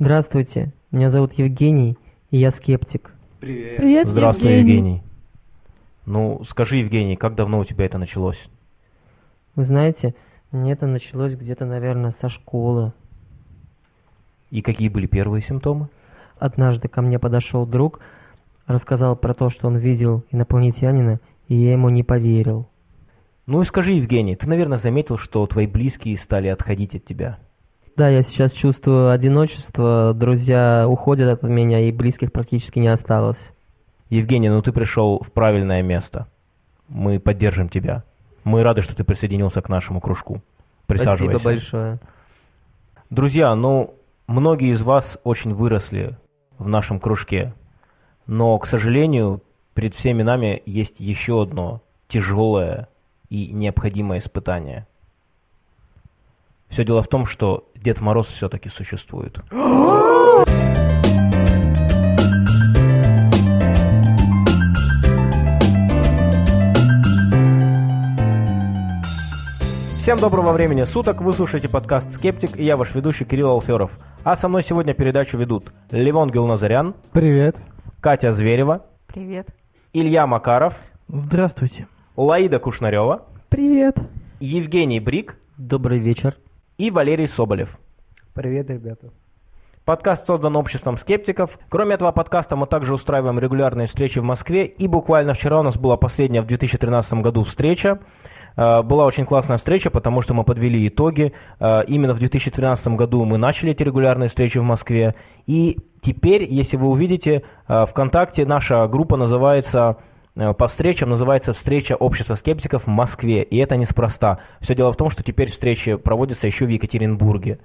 Здравствуйте, меня зовут Евгений, и я скептик. Привет. Привет, Здравствуй, Евгений. Евгений. Ну, скажи, Евгений, как давно у тебя это началось? Вы знаете, мне это началось где-то, наверное, со школы. И какие были первые симптомы? Однажды ко мне подошел друг, рассказал про то, что он видел инопланетянина, и я ему не поверил. Ну и скажи, Евгений, ты, наверное, заметил, что твои близкие стали отходить от тебя. Да, я сейчас чувствую одиночество, друзья уходят от меня, и близких практически не осталось. Евгений, ну ты пришел в правильное место. Мы поддержим тебя. Мы рады, что ты присоединился к нашему кружку. Присаживайся. Спасибо большое. Друзья, ну, многие из вас очень выросли в нашем кружке. Но, к сожалению, перед всеми нами есть еще одно тяжелое и необходимое испытание. Все дело в том, что Дед Мороз все-таки существует. Всем доброго времени суток, вы слушаете подкаст «Скептик» и я ваш ведущий Кирилл Алферов. А со мной сегодня передачу ведут Левон Гелназарян, Привет. Катя Зверева, Привет. Илья Макаров, Здравствуйте. Лаида Кушнарева, Привет. Евгений Брик Добрый вечер. И Валерий Соболев. Привет, ребята. Подкаст создан обществом скептиков. Кроме этого подкаста мы также устраиваем регулярные встречи в Москве. И буквально вчера у нас была последняя в 2013 году встреча. Э, Была очень классная встреча, потому что мы подвели итоги. Э, Именно в 2013 году мы начали эти регулярные встречи в Москве. И теперь, если вы увидите, э, ВКонтакте наша группа называется по встречам называется «Встреча общества скептиков в Москве». И это неспроста. Все дело в том, что теперь встречи проводятся еще в Екатеринбурге.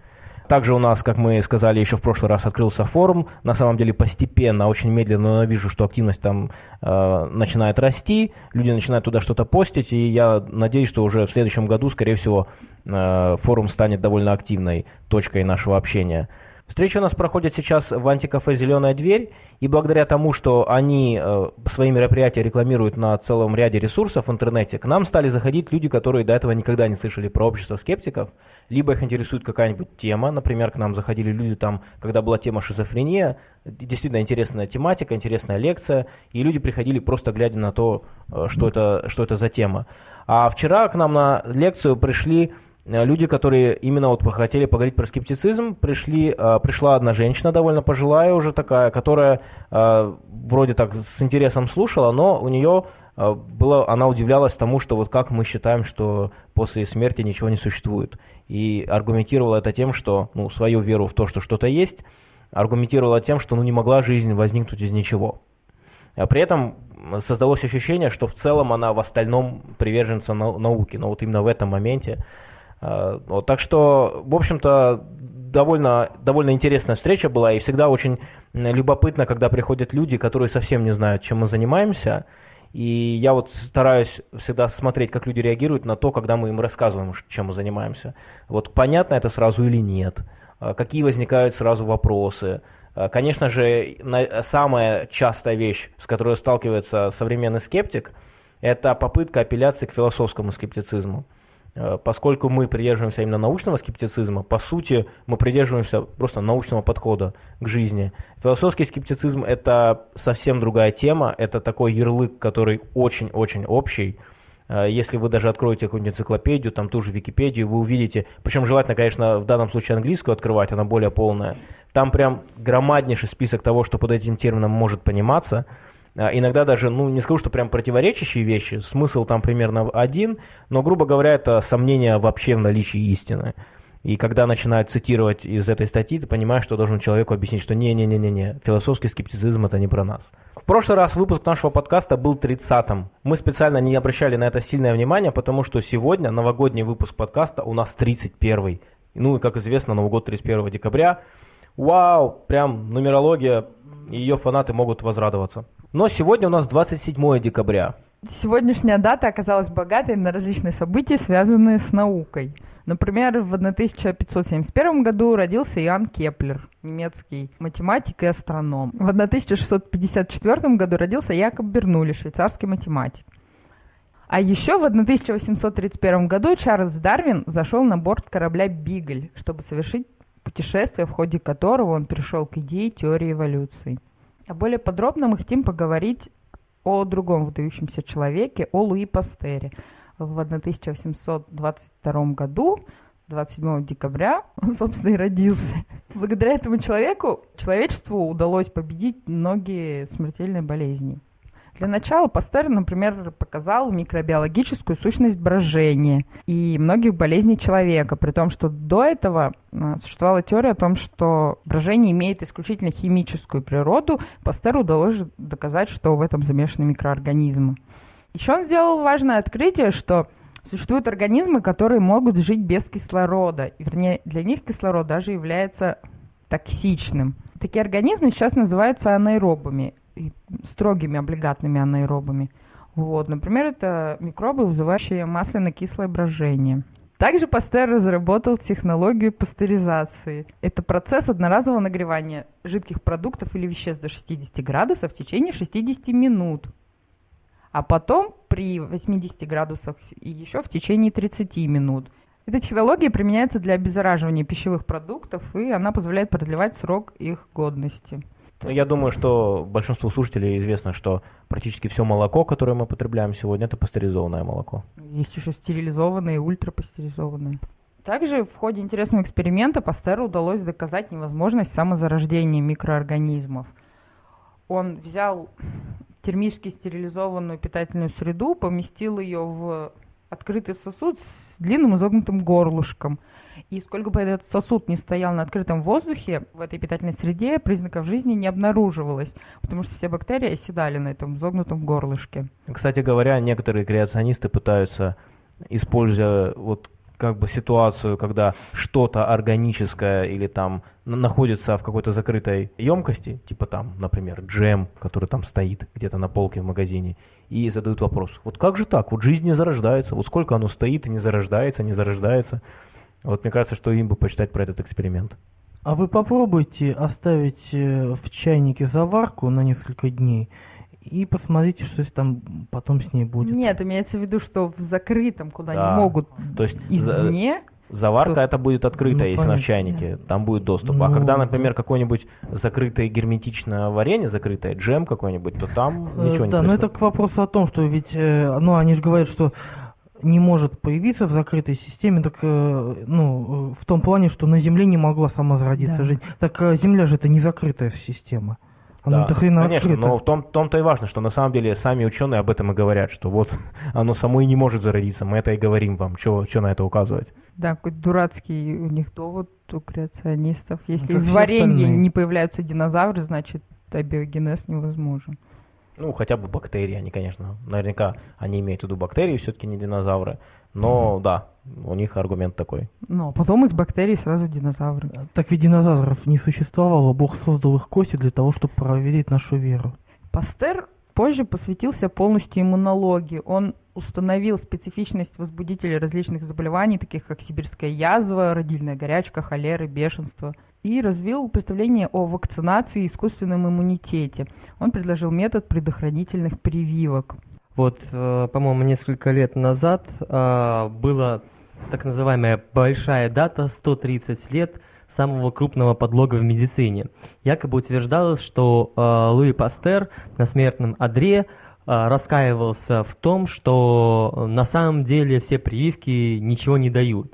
Также у нас, как мы сказали еще в прошлый раз, открылся форум. На самом деле постепенно, очень медленно, но вижу, что активность там э, начинает расти, люди начинают туда что-то постить, и я надеюсь, что уже в следующем году, скорее всего, э, форум станет довольно активной точкой нашего общения. Встреча у нас проходит сейчас в антикафе «Зеленая дверь», и благодаря тому, что они э, свои мероприятия рекламируют на целом ряде ресурсов в интернете, к нам стали заходить люди, которые до этого никогда не слышали про общество скептиков, либо их интересует какая-нибудь тема, например, к нам заходили люди там, когда была тема шизофрения, действительно интересная тематика, интересная лекция, и люди приходили просто глядя на то, э, что это, что это за тема. А вчера к нам на лекцию пришли люди, которые именно вот хотели поговорить про скептицизм, пришли, э, пришла одна женщина довольно пожилая уже такая, которая э, вроде так с интересом слушала, но у нее э, было, она удивлялась тому, что вот как мы считаем, что после смерти ничего не существует. И аргументировала это тем, что ну, свою веру в то, что что-то есть, аргументировала тем, что ну, не могла жизнь возникнуть из ничего. А При этом создалось ощущение, что в целом она в остальном приверженца нау- науки, но вот именно в этом моменте. Э, Вот, так что, в общем-то, довольно, довольно интересная встреча была, и всегда очень любопытно, когда приходят люди, которые совсем не знают, чем мы занимаемся. И я вот стараюсь всегда смотреть, как люди реагируют на то, когда мы им рассказываем, чем мы занимаемся. Вот понятно это сразу или нет, А какие возникают сразу вопросы. А, Конечно же, самая частая вещь, с которой сталкивается современный скептик, это попытка апелляции к философскому скептицизму. Э, Поскольку мы придерживаемся именно научного скептицизма, по сути, мы придерживаемся просто научного подхода к жизни. Философский скептицизм – это совсем другая тема, это такой ярлык, который очень-очень общий. Э, Если вы даже откроете какую-нибудь энциклопедию, там ту же Википедию, вы увидите, причем желательно, конечно, в данном случае английскую открывать, она более полная. Там прям громаднейший список того, что под этим термином может пониматься. А, Иногда даже, ну, не скажу, что прям противоречащие вещи, смысл там примерно один, но, грубо говоря, это сомнение вообще в наличии истины. И когда начинают цитировать из этой статьи, ты понимаешь, что должен человеку объяснить, что не-не-не-не-не, философский скептицизм это не про нас. В прошлый раз выпуск нашего подкаста был 30-м. Мы специально не обращали на это сильное внимание, потому что сегодня новогодний выпуск подкаста у нас 31-й. Ну и, как известно, Новый год 31 декабря. Вау, прям нумерология, ее фанаты могут возрадоваться. Но сегодня у нас 27 декабря. Сегодняшняя дата оказалась богатой на различные события, связанные с наукой. Например, в 1571 году родился Иоанн Кеплер, немецкий математик и астроном. В 1654 году родился Якоб Бернули, швейцарский математик. А еще в 1831 году Чарльз Дарвин зашел на борт корабля «Бигль», чтобы совершить путешествие, в ходе которого он пришел к идее теории эволюции. А более подробно мы хотим поговорить о другом выдающемся человеке, о Луи Пастере. В 1822 году 27 декабря он, собственно, и родился. Благодаря этому человеку человечеству удалось победить многие смертельные болезни. Для начала Пастер, например, показал микробиологическую сущность брожения и многих болезней человека, при том, что до этого а, существовала теория о том, что брожение имеет исключительно химическую природу. Пастеру удалось доказать, что в этом замешаны микроорганизмы. Еще он сделал важное открытие, что существуют организмы, которые могут жить без кислорода. Вернее, для них кислород даже является токсичным. Такие организмы сейчас называются анаэробами строгими облигатными анаэробами. Вот, например, это микробы, вызывающие масляно-кислое брожение. Также Пастер разработал технологию пастеризации. Это процесс одноразового нагревания жидких продуктов или веществ до 60 градусов в течение 60 минут. А потом при 80 градусах и еще в течение 30 минут. Эта технология применяется для обеззараживания пищевых продуктов, и она позволяет продлевать срок их годности. Ну, я думаю, что большинству слушателей известно, что практически все молоко, которое мы потребляем сегодня, это пастеризованное молоко. Есть еще стерилизованное и ультрапастеризованное. Также в ходе интересного эксперимента Пастеру удалось доказать невозможность самозарождения микроорганизмов. Он взял термически стерилизованную питательную среду, поместил ее в открытый сосуд с длинным изогнутым горлышком – и сколько бы этот сосуд не стоял на открытом воздухе, в этой питательной среде признаков жизни не обнаруживалось, потому что все бактерии оседали на этом загнутом горлышке. Кстати говоря, некоторые креационисты пытаются, используя вот как бы ситуацию, когда что-то органическое или там находится в какой-то закрытой емкости, типа там, например, джем, который там стоит где-то на полке в магазине, и задают вопрос, вот как же так, вот жизнь не зарождается, вот сколько оно стоит и не зарождается, не зарождается. Вот мне кажется, что им бы почитать про этот эксперимент. А вы попробуйте оставить э, в чайнике заварку на несколько дней и посмотрите, что там потом с ней будет. Нет, имеется в виду, что в закрытом, куда да. не могут То есть извне. Заварка то... это будет открытая, ну, если понятно. она в чайнике, да. там будет доступ. А ну... А когда, например, какое-нибудь закрытое герметичное варенье, закрытое джем какой-нибудь, то там э, ничего э, не Да, но это к вопросу о том, что ведь, э, ну, они же говорят, что не может появиться в закрытой системе, так, э, ну, э, в том плане, что на Земле не могла сама зародиться да. жизнь. Так э, Земля же это не закрытая система. Она да, конечно, открыта. но в том, том-то и важно, что на самом деле сами ученые об этом и говорят, что вот оно само и не может зародиться, мы это и говорим вам, что на это указывать. Да, какой дурацкий у них довод у креационистов. Если из варенья не появляются динозавры, значит абиогенез невозможен. Ну, хотя бы бактерии, они, конечно, наверняка они имеют в виду бактерии, все-таки не динозавры. Но да, у них аргумент такой. Ну, а потом из бактерий сразу динозавры. Так ведь динозавров не существовало, Бог создал их кости для того, чтобы проверить нашу веру. Пастер позже посвятился полностью иммунологии. Он установил специфичность возбудителей различных заболеваний, таких как сибирская язва, родильная горячка, холера, бешенство – и развил представление о вакцинации и искусственном иммунитете. Он предложил метод предохранительных прививок. Вот, э, по-моему, несколько лет назад э, была так называемая большая дата 130 лет самого крупного подлога в медицине. Якобы утверждалось, что э, Луи Пастер на смертном одре раскаивался в том, что на самом деле все прививки ничего не дают.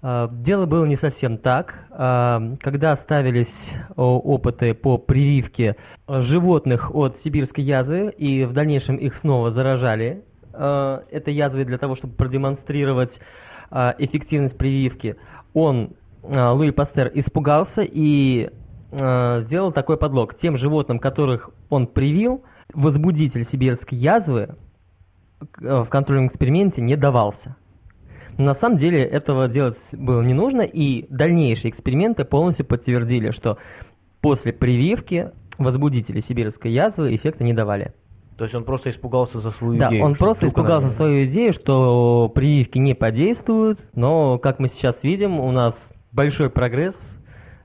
А, дело было не совсем так. А, когда ставились опыты по прививке животных от сибирской язвы, и в дальнейшем их снова заражали а, этой язвой для того, чтобы продемонстрировать эффективность прививки, он, Луи Пастер, испугался и сделал такой подлог. Тем животным, которых он привил, возбудитель сибирской язвы в контрольном эксперименте не давался. На самом деле этого делать было не нужно, и дальнейшие эксперименты полностью подтвердили, что после прививки возбудители сибирской язвы эффекта не давали. То есть он просто испугался за свою да, идею? Да, он просто испугался за свою идею, что прививки не подействуют, но, как мы сейчас видим, у нас большой прогресс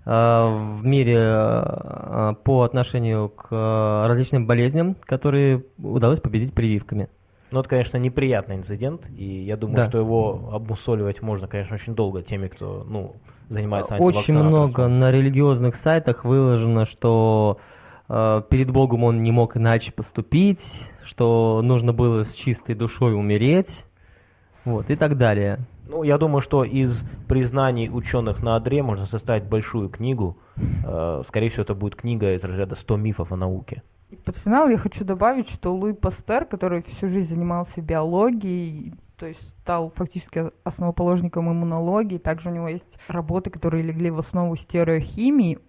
э, в мире э, по отношению к э, различным болезням, которые удалось победить прививками. Ну, это, конечно, неприятный инцидент, и я думаю, Да. что его обмусоливать можно, конечно, очень долго теми, кто, ну, занимается Очень много на религиозных сайтах выложено, что э, перед Богом он не мог иначе поступить, что нужно было с чистой душой умереть, вот, и так далее. Ну, я думаю, что из признаний ученых на Адре можно составить большую книгу. Э, Скорее всего, это будет книга из разряда 100 мифов о науке. И под финал я хочу добавить, что Луи Пастер, который всю жизнь занимался биологией, то есть стал фактически основоположником иммунологии, также у него есть работы, которые легли в основу стереохимии,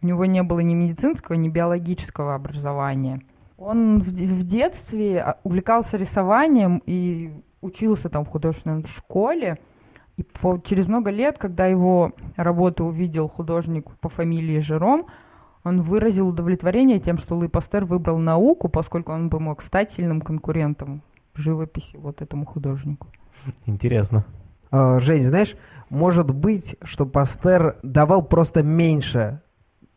у него не было ни медицинского, ни биологического образования. Он в, де- в детстве а, увлекался рисованием и учился там в художественной школе. И по- через много лет, когда его работу увидел художник по фамилии Жером, он выразил удовлетворение тем, что Луи Пастер выбрал науку, поскольку он бы мог стать сильным конкурентом в живописи вот этому художнику. Интересно. А, Жень, знаешь, может быть, что Пастер давал просто меньше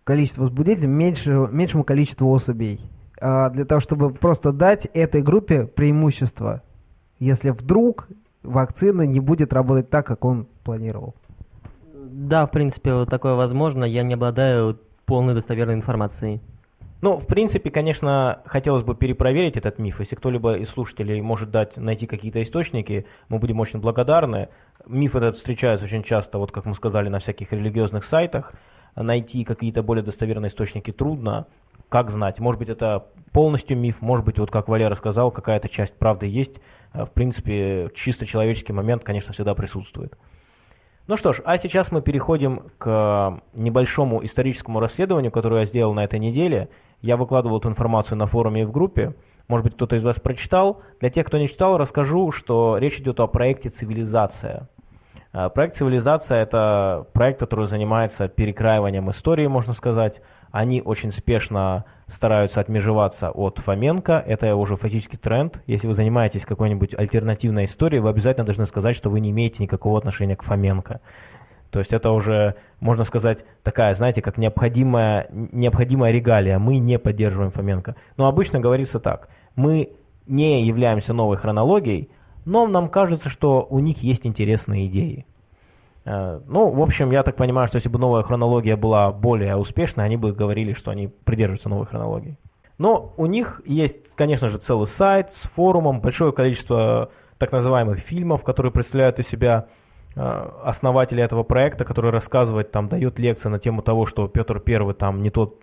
количество возбудителей, меньше, меньшему количеству особей, а, для того, чтобы просто дать этой группе преимущество, если вдруг вакцина не будет работать так, как он планировал. Да, в принципе, вот такое возможно, я не обладаю полной достоверной информацией. Ну, в принципе, конечно, хотелось бы перепроверить этот миф. Если кто-либо из слушателей может дать, найти какие-то источники, мы будем очень благодарны. Миф этот встречается очень часто, вот как мы сказали, на всяких религиозных сайтах. Найти какие-то более достоверные источники трудно. Как знать? Может быть, это полностью миф, может быть, вот как Валера сказал, какая-то часть правды есть. Э, В принципе, чисто человеческий момент, конечно, всегда присутствует. Ну что ж, а сейчас мы переходим к небольшому историческому расследованию, которое я сделал на этой неделе. Я выкладывал эту информацию на форуме и в группе. Может быть, кто-то из вас прочитал. Для тех, кто не читал, расскажу, что речь идет о проекте «Цивилизация». Э, Проект «Цивилизация» — это проект, который занимается перекраиванием истории, можно сказать. Они очень спешно стараются отмежеваться от Фоменко. Это уже фактически тренд. Если вы занимаетесь какой-нибудь альтернативной историей, вы обязательно должны сказать, что вы не имеете никакого отношения к Фоменко. То есть это уже, можно сказать, такая, знаете, как необходимая, необходимая регалия. Мы не поддерживаем Фоменко. Но обычно говорится так. Мы не являемся новой хронологией, но нам кажется, что у них есть интересные идеи. Э, Ну, в общем, я так понимаю, что если бы новая хронология была более успешной, они бы говорили, что они придерживаются новой хронологии. Но у них есть, конечно же, целый сайт с форумом, большое количество так называемых фильмов, которые представляют из себя э, основатели этого проекта, который рассказывает, там, дает лекции на тему того, что Петр Первый там не тот,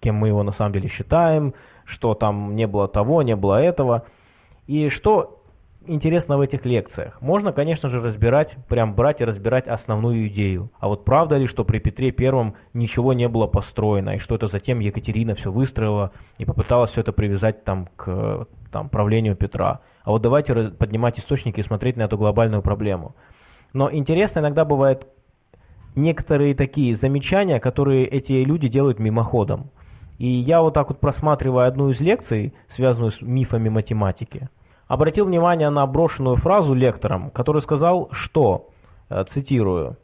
кем мы его на самом деле считаем, что там не было того, не было этого. И что интересно в этих лекциях? Можно, конечно же, разбирать, прям брать и разбирать основную идею. А вот правда ли, что при Петре Первом ничего не было построено, и что это затем Екатерина все выстроила и попыталась все это привязать там к там, правлению Петра? А вот давайте поднимать источники и смотреть на эту глобальную проблему. Но интересно иногда бывает некоторые такие замечания, которые эти люди делают мимоходом. И я вот так вот просматривая одну из лекций, связанную с мифами математики, обратил внимание на брошенную фразу лектором, который сказал, что, э, цитирую,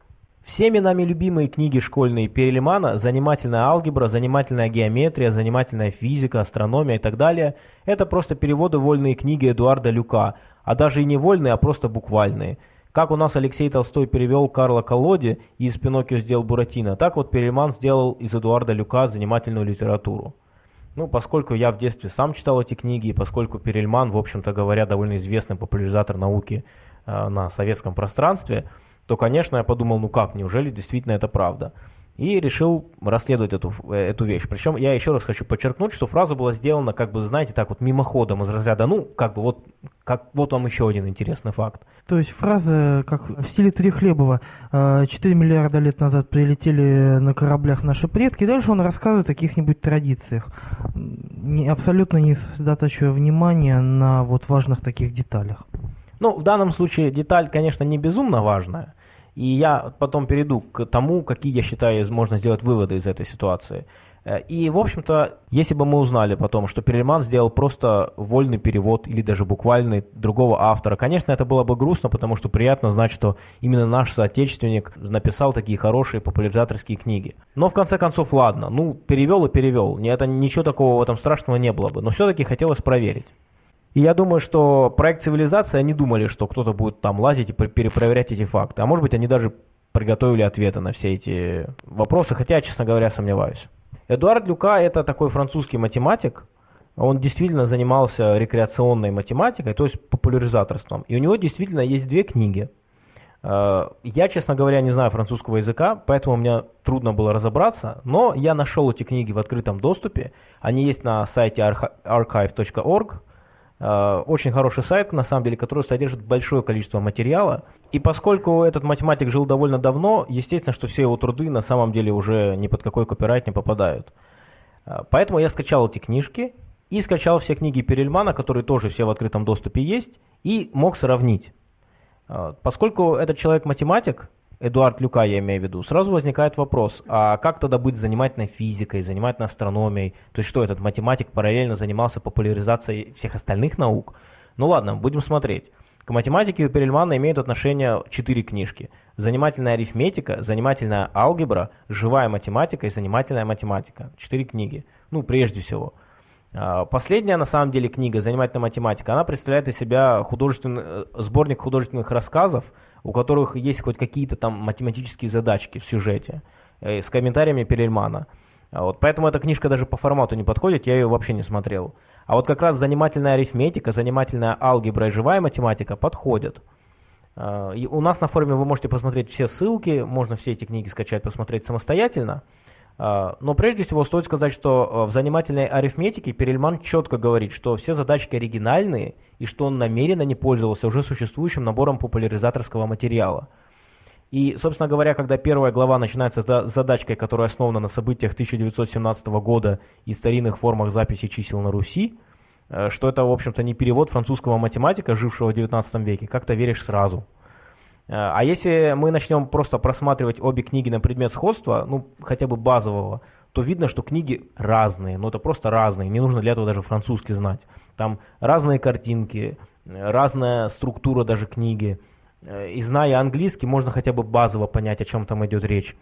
«Всеми нами любимые книги школьные Перельмана, занимательная алгебра, занимательная геометрия, занимательная физика, астрономия и так далее – это просто переводы вольные книги Эдуарда Люка, а даже и не вольные, а просто буквальные. Как у нас Алексей Толстой перевел Карла Колоди и из Пиноккио сделал Буратино, так вот Перельман сделал из Эдуарда Люка занимательную литературу. Ну, поскольку я в детстве сам читал эти книги, и поскольку Перельман, в общем-то говоря, довольно известный популяризатор науки э, на советском пространстве, то, конечно, я подумал, ну как, неужели действительно это правда? И решил расследовать эту, э, эту вещь. Причем я еще раз хочу подчеркнуть, что фраза была сделана, как бы, знаете, так вот мимоходом из разряда, ну, как бы, вот, как, вот вам еще один интересный факт. То есть фраза, как в стиле Трехлебова, э, 4 миллиарда лет назад прилетели на кораблях наши предки, и дальше он рассказывает о каких-нибудь традициях, не, абсолютно не сосредотачивая внимание на вот важных таких деталях. Ну, в данном случае деталь, конечно, не безумно важная. И я потом перейду к тому, какие, я считаю, можно сделать выводы из этой ситуации. Э, И, в общем-то, если бы мы узнали потом, что Перельман сделал просто вольный перевод или даже буквальный другого автора, конечно, это было бы грустно, потому что приятно знать, что именно наш соотечественник написал такие хорошие популяризаторские книги. Но, в конце концов, ладно, ну, перевел и перевел. Это, ничего такого в этом страшного не было бы. Но все-таки хотелось проверить. И я думаю, что проект цивилизации, они думали, что кто-то будет там лазить и перепроверять эти факты. А может быть, они даже приготовили ответы на все эти вопросы, хотя я, честно говоря, сомневаюсь. Эдуард Люка это такой французский математик, он действительно занимался рекреационной математикой, то есть популяризаторством. И у него действительно есть две книги. Э, я, честно говоря, не знаю французского языка, поэтому мне трудно было разобраться, но я нашел эти книги в открытом доступе. Они есть на сайте archive.org. Э, очень хороший сайт, на самом деле, который содержит большое количество материала. И поскольку этот математик жил довольно давно, естественно, что все его труды на самом деле уже ни под какой копирайт не попадают. Э, поэтому я скачал эти книжки и скачал все книги Перельмана, которые тоже все в открытом доступе есть, и мог сравнить. А, поскольку этот человек математик, Эдуард Люка я имею в виду, сразу возникает вопрос, а как тогда быть занимательной физикой, занимательной астрономией? То есть что, этот математик параллельно занимался популяризацией всех остальных наук? Ну ладно, будем смотреть. К математике у Перельмана имеют отношение четыре книжки. Занимательная арифметика, занимательная алгебра, живая математика и занимательная математика. Четыре книги. Ну, прежде всего. А, последняя, на самом деле, книга «Занимательная математика», она представляет из себя художественный, э, сборник художественных рассказов, у которых есть хоть какие-то там математические задачки в сюжете, э, с комментариями Перельмана. А вот, поэтому эта книжка даже по формату не подходит, я ее вообще не смотрел. А вот как раз занимательная арифметика, занимательная алгебра и живая математика подходят. А, и у нас на форуме вы можете посмотреть все ссылки, можно все эти книги скачать, посмотреть самостоятельно. А, но прежде всего стоит сказать, что а, в занимательной арифметике Перельман четко говорит, что все задачки оригинальные и что он намеренно не пользовался уже существующим набором популяризаторского материала. И, собственно говоря, когда первая глава начинается с задачкой, которая основана на событиях 1917 года и старинных формах записи чисел на Руси, э, что это, в общем-то, не перевод французского математика, жившего в 19 веке, как-то веришь сразу – Э, а если мы начнем просто просматривать обе книги на предмет сходства, ну, хотя бы базового, то видно, что книги разные, но это просто разные, не нужно для этого даже французский знать. Там разные картинки, разная структура даже книги. Э, и зная английский, можно хотя бы базово понять, о чем там идет речь.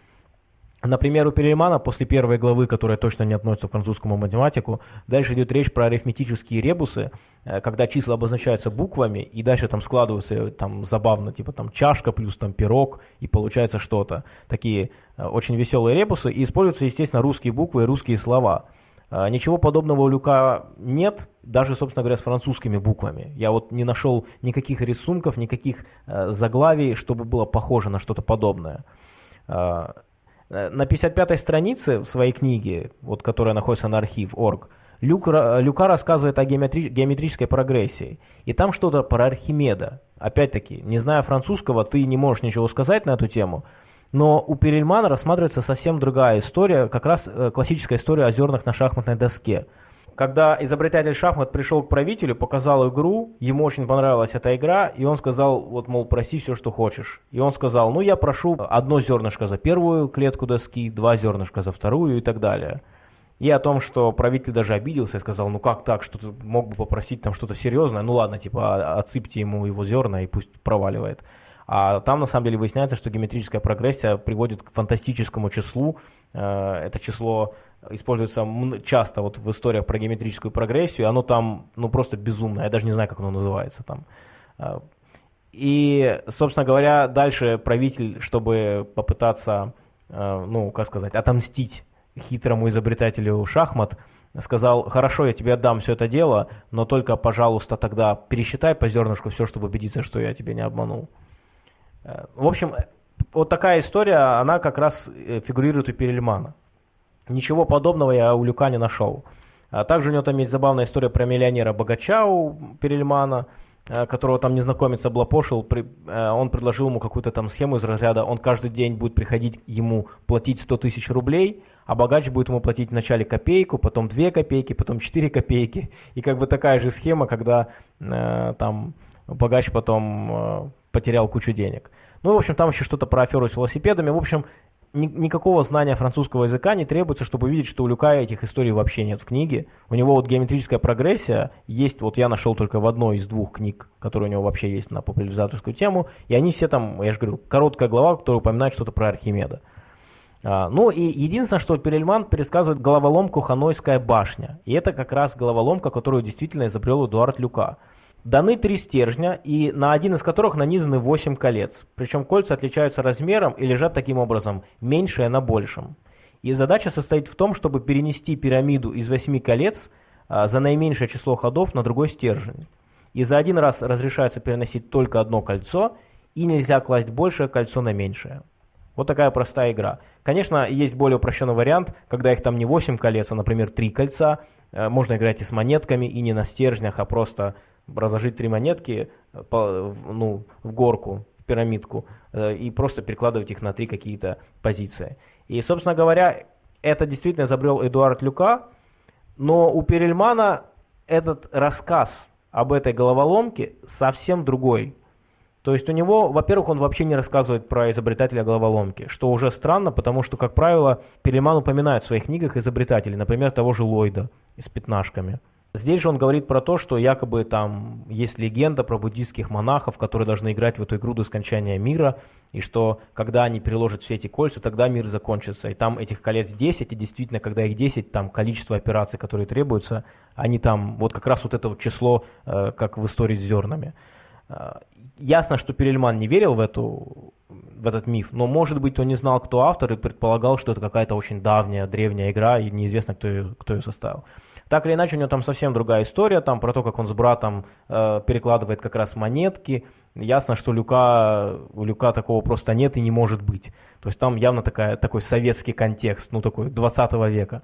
Например, у Перельмана после первой главы, которая точно не относится к французскому математику, дальше идет речь про арифметические ребусы, э, когда числа обозначаются буквами, и дальше там складываются э, там забавно, типа там чашка плюс там пирог, и получается что-то. Такие э, очень веселые ребусы, и используются, естественно, русские буквы и русские слова. Ничего подобного у Люка нет, даже, собственно говоря, с французскими буквами. Я вот не нашел никаких рисунков, никаких заглавий, чтобы было похоже на что-то подобное. Э, на 55-й странице в своей книге, вот, которая находится на архив.org, Люк, Люка рассказывает о геометри, геометрической прогрессии. И там что-то про Архимеда. Опять-таки, не зная французского, ты не можешь ничего сказать на эту тему. Но у Перельмана рассматривается совсем другая история, как раз э, классическая история о зернах на шахматной доске – когда изобретатель шахмат пришел к правителю, показал игру, ему очень понравилась эта игра, и он сказал, вот, мол, проси все, что хочешь. И он сказал, ну, я прошу одно зернышко за первую клетку доски, два зернышка за вторую и так далее. И о том, что правитель даже обиделся и сказал, ну как так, что ты мог бы попросить там что-то серьезное, ну ладно, типа а, отсыпьте ему его зерна и пусть проваливает. А там на самом деле выясняется, что геометрическая прогрессия приводит к фантастическому числу. Э, это число используется часто вот в историях про геометрическую прогрессию, оно там ну просто безумное, я даже не знаю, как оно называется там. А, и, собственно говоря, дальше правитель, чтобы попытаться, а, ну, как сказать, отомстить хитрому изобретателю шахмат, сказал, хорошо, я тебе отдам все это дело, но только, пожалуйста, тогда пересчитай по зернышку все, чтобы убедиться, что я тебя не обманул. Э, в общем, вот такая история, она как раз э, фигурирует у Перельмана. Ничего подобного я у Люка не нашел. А также у него там есть забавная история про миллионера-богача у Перельмана, э, которого там незнакомец облапошил. Э, он предложил ему какую-то там схему из разряда, он каждый день будет приходить ему платить 100 тысяч рублей, а богач будет ему платить вначале копейку, потом 2 копейки, потом 4 копейки. И как бы такая же схема, когда там богач потом потерял кучу денег. Ну, в общем, там еще что-то про аферу с велосипедами. В общем, ни, никакого знания французского языка не требуется, чтобы увидеть, что у Люка этих историй вообще нет в книге. У него вот геометрическая прогрессия есть, вот я нашел только в одной из двух книг, которые у него вообще есть на популяризаторскую тему, и они все там, я же говорю, короткая глава, которая упоминает что-то про Архимеда. А, ну и единственное, что Перельман пересказывает головоломку «Ханойская башня». И это как раз головоломка, которую действительно изобрел Эдуард Люка. Даны три стержня, и на один из которых нанизаны 8 колец. Причем кольца отличаются размером и лежат таким образом, меньшее на большем. И задача состоит в том, чтобы перенести пирамиду из 8 колец а, за наименьшее число ходов на другой стержень. И за один раз разрешается переносить только одно кольцо, и нельзя класть большее кольцо на меньшее. Вот такая простая игра. Конечно, есть более упрощенный вариант, когда их там не 8 колец, а, например, 3 кольца. Э, можно играть и с монетками, и не на стержнях, а просто разложить три монетки э, по, ну, в горку, в пирамидку, э, и просто перекладывать их на три какие-то позиции. И, собственно говоря, это действительно изобрел Эдуард Люка, но у Перельмана этот рассказ об этой головоломке совсем другой. То есть у него, во-первых, он вообще не рассказывает про изобретателя головоломки, что уже странно, потому что, как правило, Перельман упоминает в своих книгах изобретателей, например, того же Ллойда с пятнашками. Здесь же он говорит про то, что якобы там есть легенда про буддийских монахов, которые должны играть в эту игру до скончания мира, и что когда они переложат все эти кольца, тогда мир закончится. И там этих колец 10, и действительно, когда их 10, там количество операций, которые требуются, они там, вот как раз вот это вот число, э, как в истории с зернами. Э, ясно, что Перельман не верил в, эту, в этот миф, но, может быть, он не знал, кто автор, и предполагал, что это какая-то очень давняя, древняя игра, и неизвестно, кто ее, кто ее составил. Так или иначе, у него там совсем другая история, там про то, как он с братом э, перекладывает как раз монетки. Ясно, что Люка, у Люка такого просто нет и не может быть. То есть там явно такая, такой советский контекст, ну такой 20 века.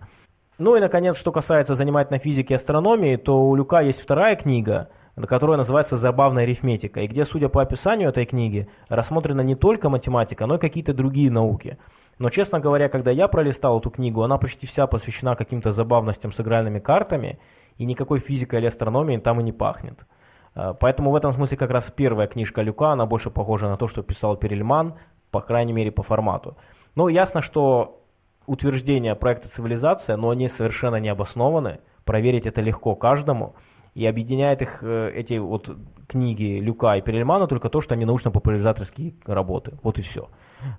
Ну и, наконец, что касается занимательной физики и астрономии, то у Люка есть вторая книга, которая называется «Забавная арифметика», и где, судя по описанию этой книги, рассмотрена не только математика, но и какие-то другие науки – но, честно говоря, когда я пролистал эту книгу, она почти вся посвящена каким-то забавностям с игральными картами, и никакой физикой или астрономией там и не пахнет. А, поэтому в этом смысле как раз первая книжка Люка, она больше похожа на то, что писал Перельман, по крайней мере по формату. Но ясно, что утверждения проекта «Цивилизация», но они совершенно не обоснованы, проверить это легко каждому, и объединяет их э, эти вот книги Люка и Перельмана только то, что они научно-популяризаторские работы. Вот и все.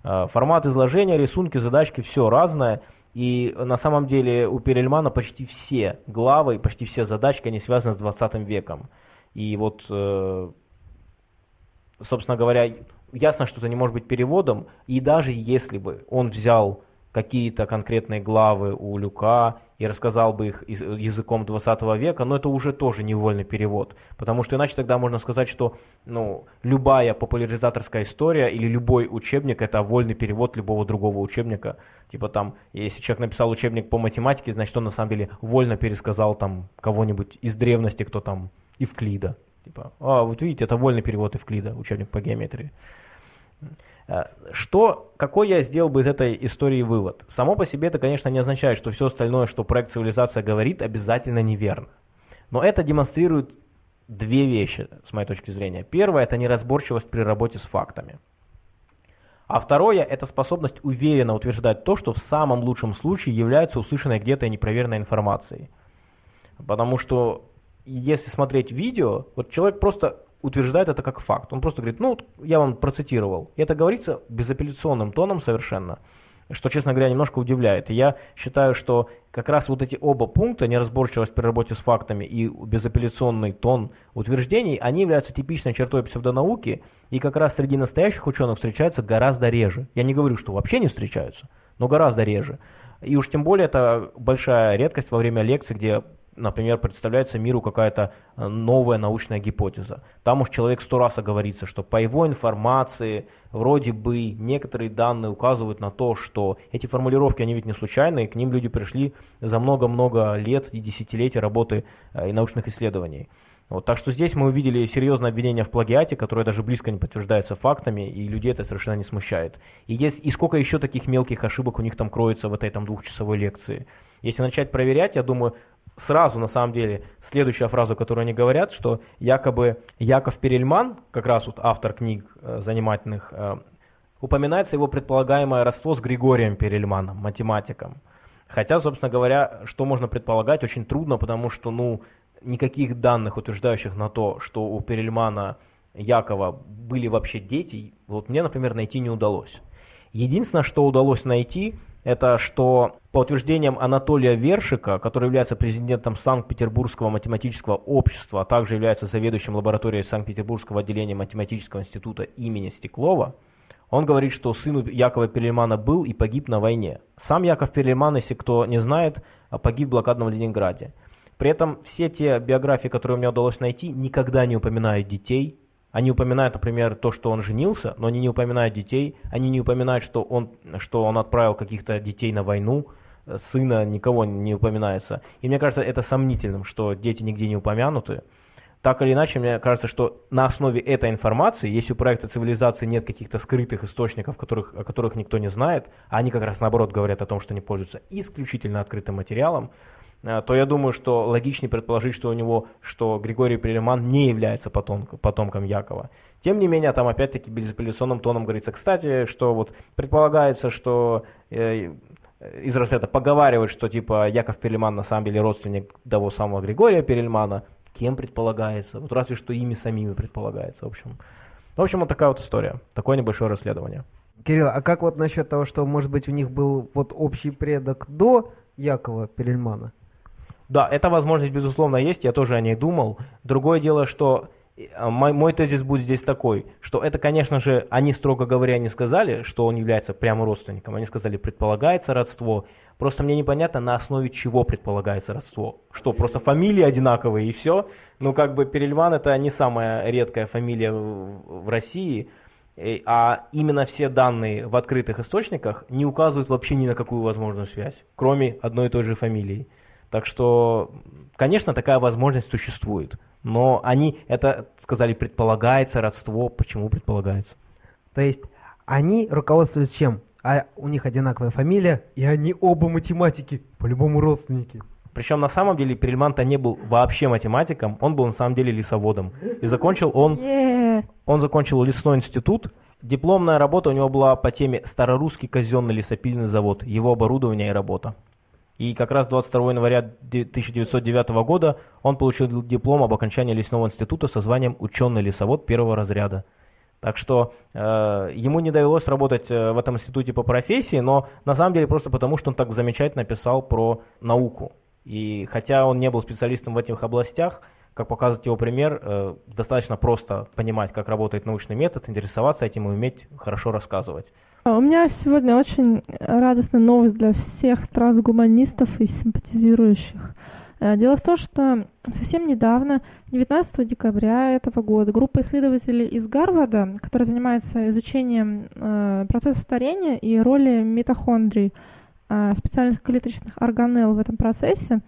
Э, формат изложения, рисунки, задачки, все разное. И на самом деле у Перельмана почти все главы, почти все задачки, они связаны с 20 веком. И вот, э, собственно говоря, ясно, что это не может быть переводом. И даже если бы он взял какие-то конкретные главы у Люка и рассказал бы их языком 20 века, но это уже тоже невольный перевод. Потому что иначе тогда можно сказать, что ну, любая популяризаторская история или любой учебник это вольный перевод любого другого учебника. Типа там, если человек написал учебник по математике, значит он на самом деле вольно пересказал там кого-нибудь из древности, кто там Евклида. Типа, а, вот видите, это вольный перевод Евклида, учебник по геометрии. Э, что, какой я сделал бы из этой истории вывод? Само по себе это, конечно, не означает, что все остальное, что проект «Цивилизация» говорит, обязательно неверно. Но это демонстрирует две вещи, с моей точки зрения. Первое – это неразборчивость при работе с фактами. А второе – это способность уверенно утверждать то, что в самом лучшем случае является услышанной где-то непроверенной информацией. Потому что если смотреть видео, вот человек просто утверждает это как факт. Он просто говорит, ну, я вам процитировал. И это говорится безапелляционным тоном совершенно, что, честно говоря, немножко удивляет. И я считаю, что как раз вот эти оба пункта, неразборчивость при работе с фактами и безапелляционный тон утверждений, они являются типичной чертой псевдонауки, и как раз среди настоящих ученых встречаются гораздо реже. Я не говорю, что вообще не встречаются, но гораздо реже. И уж тем более это большая редкость во время лекций, где например, представляется миру какая-то э, новая научная гипотеза. Там уж человек сто раз оговорится, что по его информации вроде бы некоторые данные указывают на то, что эти формулировки, они ведь не случайные, к ним люди пришли за много-много лет и десятилетий работы э, и научных исследований. Вот, так что здесь мы увидели серьезное обвинение в плагиате, которое даже близко не подтверждается фактами, и людей это совершенно не смущает. И, есть, и сколько еще таких мелких ошибок у них там кроется в этой там двухчасовой лекции. Если начать проверять, я думаю, сразу, на самом деле, следующая фраза, которую они говорят, что якобы Яков Перельман, как раз вот автор книг э, занимательных, э, упоминается его предполагаемое родство с Григорием Перельманом, математиком. Хотя, собственно говоря, что можно предполагать, очень трудно, потому что, ну, никаких данных, утверждающих на то, что у Перельмана Якова были вообще дети, вот мне, например, найти не удалось. Единственное, что удалось найти, это что по утверждениям Анатолия Вершика, который является президентом Санкт-Петербургского математического общества, а также является заведующим лабораторией Санкт-Петербургского отделения математического института имени Стеклова, он говорит, что сын Якова Перельмана был и погиб на войне. Сам Яков Перельман, если кто не знает, погиб в блокадном Ленинграде. При этом все те биографии, которые мне удалось найти, никогда не упоминают детей. Они упоминают, например, то, что он женился, но они не упоминают детей. Они не упоминают, что он, что он отправил каких-то детей на войну. Сына никого не упоминается. И мне кажется, это сомнительным, что дети нигде не упомянуты. Так или иначе, мне кажется, что на основе этой информации, если у проекта цивилизации нет каких-то скрытых источников, которых, о которых никто не знает, а они как раз наоборот говорят о том, что они пользуются исключительно открытым материалом, э, то я думаю, что логичнее предположить, что у него, что Григорий Перельман не является потомком, потомком Якова. Тем не менее, там опять-таки безапелляционным тоном говорится, кстати, что вот предполагается, что э, из разряда поговаривают, что типа Яков Перельман на самом деле родственник того самого Григория Перельмана, кем предполагается, вот разве что ими самими предполагается, в общем. В общем, вот такая вот история, такое небольшое расследование. Кирилл, а как вот насчет того, что, может быть, у них был вот общий предок до Якова Перельмана? Да, эта возможность, безусловно, есть, я тоже о ней думал. Другое дело, что э, мой, мой тезис будет здесь такой, что это, конечно же, они, строго говоря, не сказали, что он является прямо родственником, они сказали, предполагается родство, Просто мне непонятно, на основе чего предполагается родство. Что, просто фамилии одинаковые и все? Ну, как бы Перельман это не самая редкая фамилия в России, а именно все данные в открытых источниках не указывают вообще ни на какую возможную связь, кроме одной и той же фамилии. Так что, конечно, такая возможность существует. Но они это сказали, предполагается родство. Почему предполагается? То есть они руководствуются чем? а у них одинаковая фамилия, и они оба математики, по-любому родственники. Причем на самом деле Перельман-то не был вообще математиком, он был на самом деле лесоводом. И закончил он, yeah. он закончил лесной институт. Дипломная работа у него была по теме «Старорусский казенный лесопильный завод», его оборудование и работа. И как раз 22 января 1909 года он получил диплом об окончании лесного института со званием «Ученый лесовод первого разряда». Так что э, ему не довелось работать э, в этом институте по профессии, но на самом деле просто потому, что он так замечательно писал про науку. И хотя он не был специалистом в этих областях, как показывает его пример, э, достаточно просто понимать, как работает научный метод, интересоваться этим и уметь хорошо рассказывать. А у меня сегодня очень радостная новость для всех трансгуманистов и симпатизирующих. Э, дело в том, что совсем недавно, 19 декабря этого года, группа исследователей из Гарварда, которая занимается изучением э, процесса старения и роли митохондрий, э, специальных клеточных органелл в этом процессе,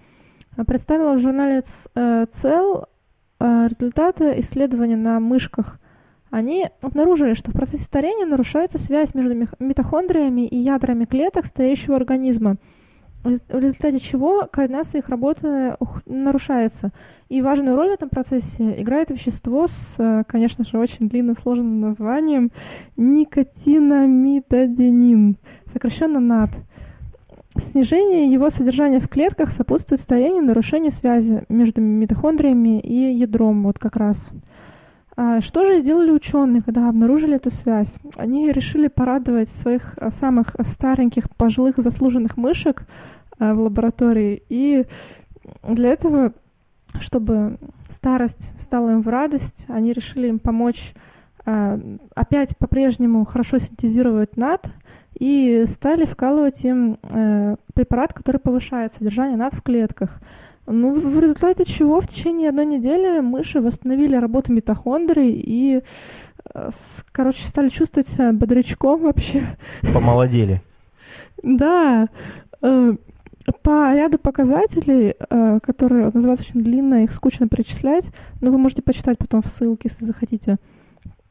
представила в журнале Cell результаты исследования на мышках. Они обнаружили, что в процессе старения нарушается связь между митохондриями и ядрами клеток стареющего организма – в результате чего координация их работы нарушается. И важную роль в этом процессе играет вещество с, э, конечно же, очень длинно сложным названием никотинамидоденин, сокращенно НАД. Снижение его содержания в клетках сопутствует старению нарушению связи между митохондриями и ядром, вот как раз. А что же сделали ученые, когда обнаружили эту связь? Они решили порадовать своих а, самых стареньких, пожилых, заслуженных мышек а, в лаборатории. И для этого, чтобы старость стала им в радость, они решили им помочь опять по-прежнему хорошо синтезировать над и стали вкалывать им э, препарат, который повышает содержание над в клетках. Ну, в результате чего в течение одной недели мыши восстановили работу митохондрий и, э, короче, стали чувствовать себя бодрячком вообще. Помолодели. Да. Э, по ряду показателей, э, которые называются очень длинно, их скучно перечислять, но вы можете почитать потом в ссылке, если захотите.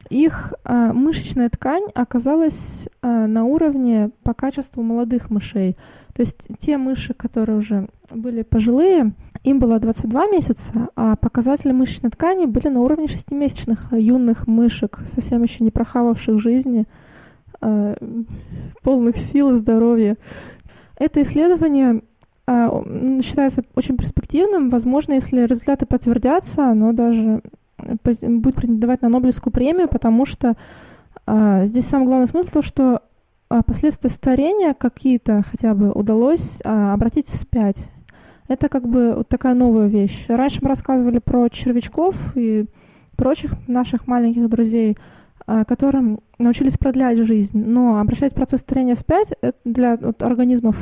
Их мышечная ткань оказалась на уровне по качеству молодых мышей. То есть те мыши, которые уже были пожилые, им было 22 месяца, а показатели мышечной ткани были на уровне шестимесячных юных мышек, совсем еще не прохававших жизни, э, полных сил и здоровья. Это исследование э, считается очень перспективным. Возможно, если результаты подтвердятся, оно даже будет претендовать на Нобелевскую премию, потому что здесь самый главный смысл то, что а, последствия старения какие-то хотя бы удалось а, обратить вспять. Это как бы вот такая новая вещь. Раньше мы рассказывали про червячков и прочих наших маленьких друзей, а, которым научились продлять жизнь. Но обращать процесс старения вспять для вот, организмов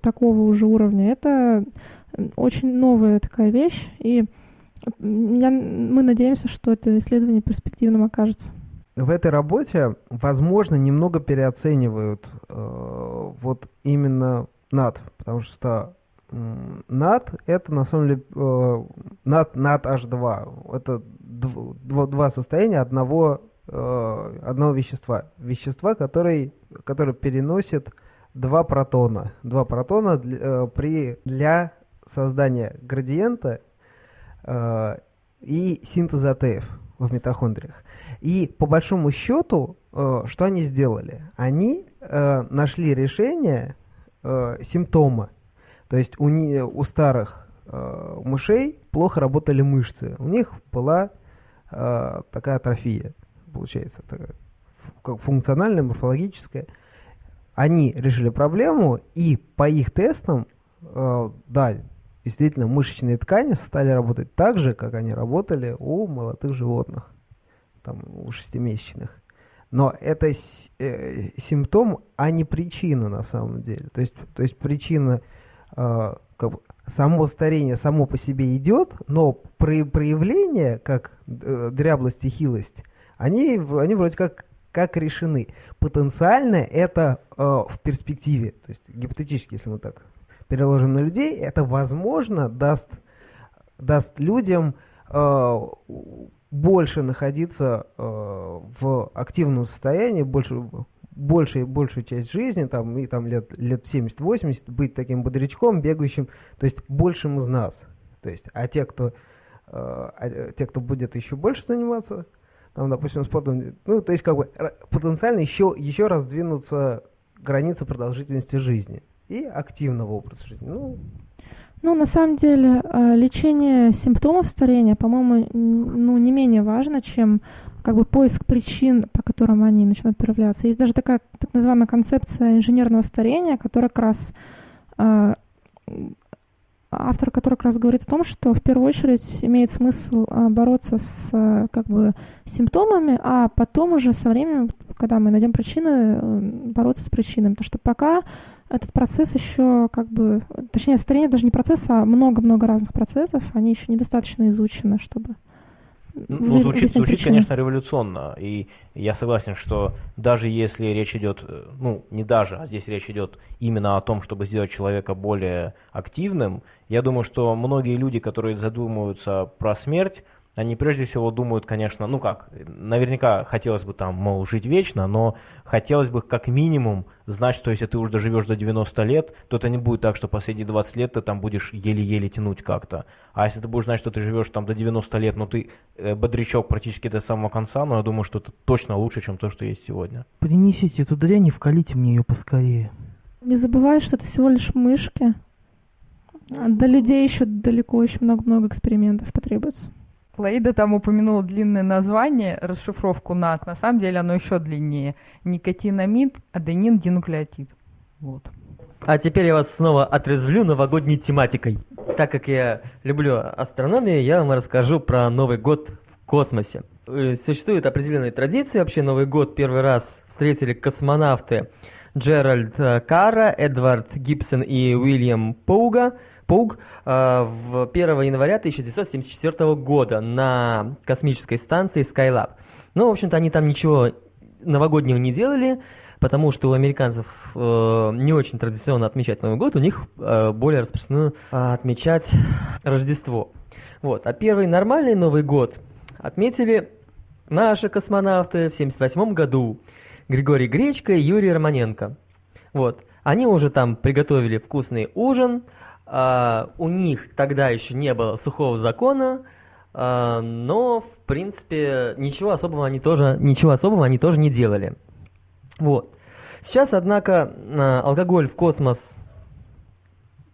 такого уже уровня, это очень новая такая вещь. И я, мы надеемся, что это исследование перспективным окажется. В этой работе, возможно, немного переоценивают э, вот именно над, потому что NAT это на самом деле NAT, NAT H2. Это дв, два состояния одного, э, одного вещества. Вещества, который, который переносит два протона. Два протона для, э, при, для создания градиента э, и синтеза АТФ в митохондриях. И по большому счету, что они сделали? Они нашли решение симптома то есть у, не, у старых э, мышей плохо работали мышцы. У них была э, такая атрофия, получается, такая, функциональная, морфологическая. Они решили проблему, и по их тестам, э, да, действительно, мышечные ткани стали работать так же, как они работали у молодых животных, там, у шестимесячных. Но это э, симптом, а не причина на самом деле. То есть, то есть причина как бы, само старение само по себе идет, но про проявления, как э, дряблость и хилость, они, они вроде как, как решены. Потенциально это э, в перспективе, то есть гипотетически, если мы так переложим на людей, это возможно даст, даст людям э, больше находиться э, в активном состоянии, больше большая, большую часть жизни, там, и там лет, лет 70-80, быть таким бодрячком, бегающим, то есть большим из нас. То есть, а те, кто, э, а, те, кто будет еще больше заниматься, там, допустим, спортом, ну, то есть, как бы, потенциально еще, еще раз двинуться границы продолжительности жизни и активного образа жизни. Ну, ну, на самом деле, э, лечение симптомов старения, по-моему, ну, не менее важно, чем как бы поиск причин, по которым они начинают проявляться. Есть даже такая так называемая концепция инженерного старения, которая как раз э, автор который как раз говорит о том, что в первую очередь имеет смысл э, бороться с э, как бы симптомами, а потом уже со временем, когда мы найдем причины, бороться с причинами. Потому что пока этот процесс еще как бы, точнее, старение даже не процесс, а много-много разных процессов, они еще недостаточно изучены, чтобы ну, звучит, звучит, конечно, революционно. И я согласен, что даже если речь идет, э, ну, не даже, а здесь речь идет именно о том, чтобы сделать человека более активным, я думаю, что многие люди, которые задумываются про смерть, они прежде всего думают, конечно, ну как, наверняка хотелось бы там, мол, жить вечно, но хотелось бы как минимум знать, что если ты уже доживешь до 90 лет, то это не будет так, что последние 20 лет ты там будешь еле-еле тянуть как-то. А если ты будешь знать, что ты живешь там до 90 лет, но ты э, бодрячок практически до самого конца, но я думаю, что это точно лучше, чем то, что есть сегодня. Принесите эту дрянь и вкалите мне ее поскорее. Не забывай, что это всего лишь мышки. До людей еще далеко, еще много-много экспериментов потребуется. Лаида там упомянула длинное название, расшифровку НАТ. На самом деле оно еще длиннее. Никотинамид, аденин, динуклеотид. Вот. А теперь я вас снова отрезвлю новогодней тематикой. Так как я люблю астрономию, я вам расскажу про Новый год в космосе. Э, существует определенная традиция. Вообще Новый год первый раз встретили космонавты Джеральд э, Карра, Эдвард Гибсон и Уильям Поуга – Пуг в 1 января 1974 года на космической станции Skylab. Ну, в общем-то, они там ничего новогоднего не делали, потому что у американцев э, не очень традиционно отмечать Новый год, у них э, более распространено э, отмечать Рождество. Вот. А первый нормальный Новый год отметили наши космонавты в 1978 году. Григорий Гречко и Юрий Романенко. Вот. Они уже там приготовили вкусный ужин, у них тогда еще не было сухого закона, uh, но в принципе ничего особого они тоже ничего особого они тоже не делали. Вот. Сейчас, однако, uh, алкоголь в космос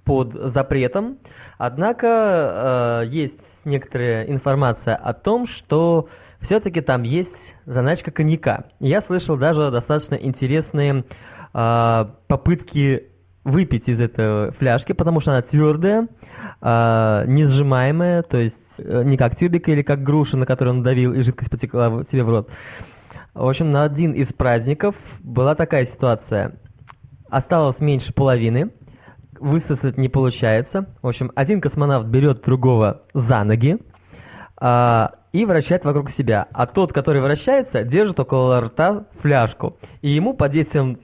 под запретом, однако есть некоторая информация о том, что все-таки там есть заначка коньяка. Я слышал даже достаточно интересные а, попытки выпить из этой фляжки, потому что она твердая, а, не сжимаемая, то есть э, не как тюбик или как груша, на которую он давил, и жидкость потекла себе в рот. В общем, на один из праздников была такая ситуация. Осталось меньше половины, высосать не получается. В общем, один космонавт берет другого за ноги а, и вращает вокруг себя. А тот, который вращается, держит около рта фляжку. И ему под действием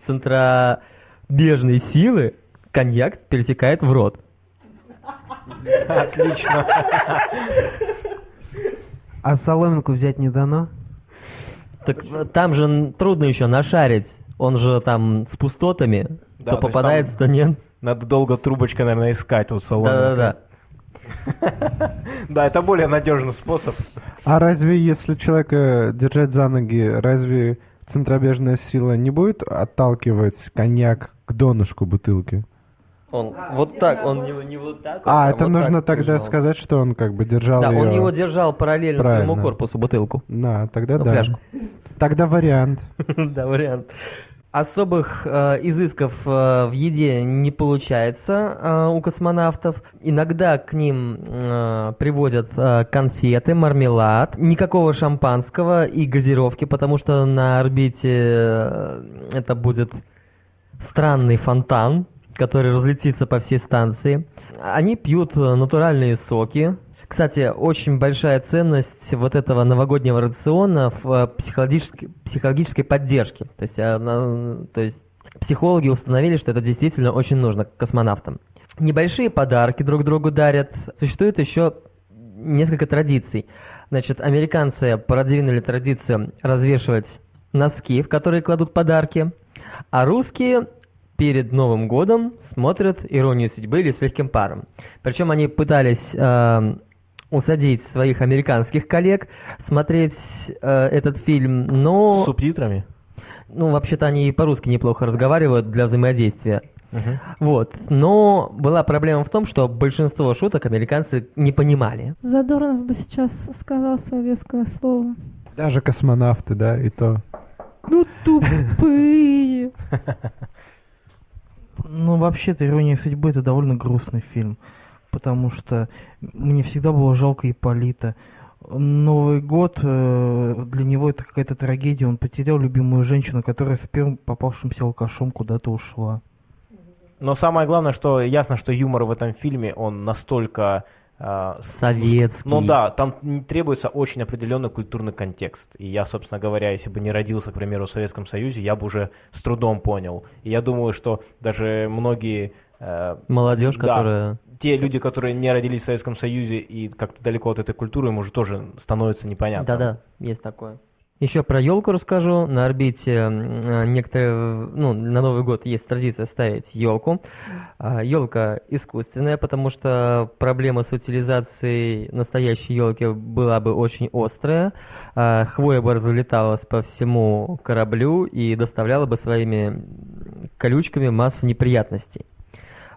центробежной силы коньяк перетекает в рот. Отлично. А соломинку взять не дано? Так там же трудно еще нашарить. Он же там с пустотами. Да, то то попадается, то нет. Надо долго трубочкой, наверное, искать вот салон. Да-да-да. Да, это более надежный способ. А разве если человека держать за ноги, разве центробежная сила не будет отталкивать коньяк к донышку бутылки? Он вот так, он не, не вот так. А, он это вот нужно так тогда держал. сказать, что он как бы держал Да, ее... он его держал параллельно своему Правильно. корпусу бутылку. Да, тогда Ну, да. фляжку. Тогда вариант. Да, вариант. Особых э, изысков э, в еде не получается э, у космонавтов. Иногда к ним э, привозят э, конфеты, мармелад, никакого шампанского и газировки, потому что на орбите э, это будет странный фонтан, который разлетится по всей станции. Они пьют э, натуральные соки. Кстати, очень большая ценность вот этого новогоднего рациона в э, психологической, психологической поддержке. То есть, она- то есть психологи установили, что это действительно очень нужно космонавтам. Небольшие подарки друг другу дарят. Существует еще несколько традиций. Значит, американцы продвинули традицию развешивать носки, в которые кладут подарки, а русские перед Новым годом смотрят «Иронию судьбы» или «С легким паром». Причем они пытались э, усадить своих американских коллег смотреть э, этот фильм, но... С субтитрами. Ну, вообще-то они и по-русски неплохо разговаривают для взаимодействия. Вот. Но была проблема в том, что большинство шуток американцы не понимали. Задорнов бы сейчас сказал свое веское слово. Даже космонавты, да, и то. Ну тупые. Ну, вообще-то «Ирония судьбы» — это довольно грустный фильм, потому что мне всегда было жалко Ипполита. Новый год э, для него это какая-то трагедия. Он потерял любимую женщину, которая с первым попавшимся алкашом куда-то ушла. Но самое главное, что ясно, что юмор в этом фильме, он настолько... с- Советский. Ну да, там требуется очень определенный культурный контекст. И я, собственно говоря, если бы не родился, к примеру, в Советском Союзе, я бы уже с трудом понял. И я думаю, что даже многие... э, Молодежь, Да. которая... те люди, которые не родились в Советском Союзе и как-то далеко от этой культуры, им уже тоже становится непонятно. Да-да, есть такое. Еще про елку расскажу. На орбите э, некоторые, ну, на Новый год есть традиция ставить елку. Елка искусственная, потому что проблема с утилизацией настоящей елки была бы очень острая. А, Хвоя бы разлеталась по всему кораблю и доставляла бы своими колючками массу неприятностей.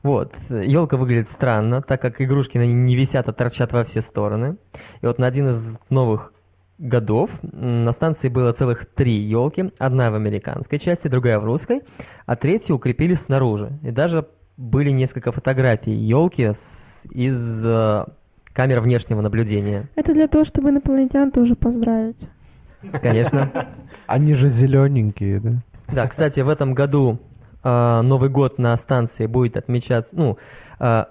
Вот. Елка выглядит странно, так как игрушки на ней не висят, а торчат во все стороны. И вот на один из новых годов на станции было целых три елки. Одна в американской части, другая в русской, а третью укрепили снаружи. И даже были несколько фотографий елки из э, камер внешнего наблюдения. Это для того, чтобы инопланетян тоже поздравить. Конечно. Они же зелененькие, да? Да, кстати, в этом году э, Новый год на станции будет отмечаться, ну, э,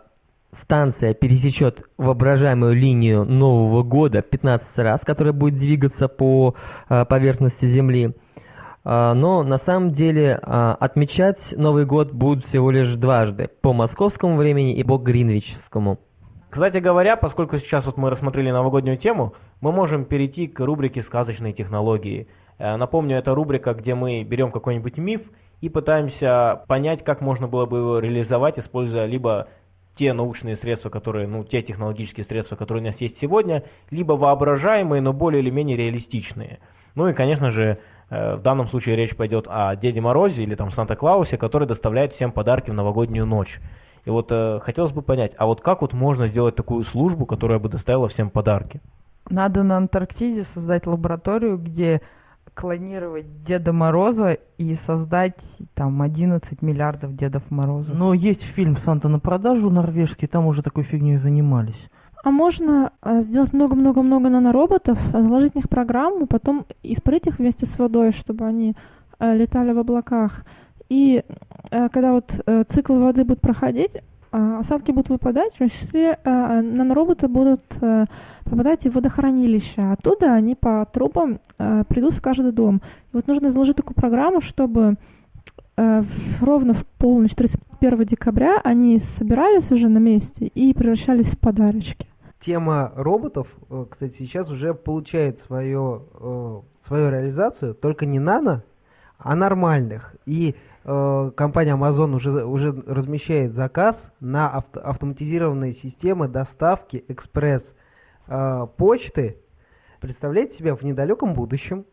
станция пересечет воображаемую линию Нового года 15 раз, которая будет двигаться по э, поверхности Земли. Э, но на самом деле э, отмечать Новый год будут всего лишь дважды, по московскому времени и по гринвичскому. Кстати говоря, поскольку сейчас вот мы рассмотрели новогоднюю тему, мы можем перейти к рубрике «Сказочные технологии». Э, Напомню, это рубрика, где мы берем какой-нибудь миф и пытаемся понять, как можно было бы его реализовать, используя либо те научные средства, которые, ну, те технологические средства, которые у нас есть сегодня, либо воображаемые, но более или менее реалистичные. Ну и, конечно же, э, в данном случае речь пойдет о Деде Морозе или там Санта-Клаусе, который доставляет всем подарки в новогоднюю ночь. И вот э, хотелось бы понять, а вот как вот можно сделать такую службу, которая бы доставила всем подарки? Надо на Антарктиде создать лабораторию, где клонировать Деда Мороза и создать там 11 миллиардов Дедов Морозов. Но есть фильм «Санта на продажу» норвежский, там уже такой фигней занимались. А можно э, сделать много-много-много нанороботов, заложить в них программу, потом испарить их вместе с водой, чтобы они э, летали в облаках. И э, когда вот цикл воды будет проходить, осадки будут выпадать, в том числе э, нанороботы будут э, попадать в водохранилище. Оттуда они по трубам э, придут в каждый дом. И вот нужно заложить такую программу, чтобы э, ровно в полночь 31 декабря они собирались уже на месте и превращались в подарочки. Тема роботов, э, кстати, сейчас уже получает свое, э, свою реализацию, только не нано, а нормальных. И э, компания Amazon уже, уже размещает заказ на авто- автоматизированные системы доставки экспресс э, почты. Представляете себе в недалеком будущем,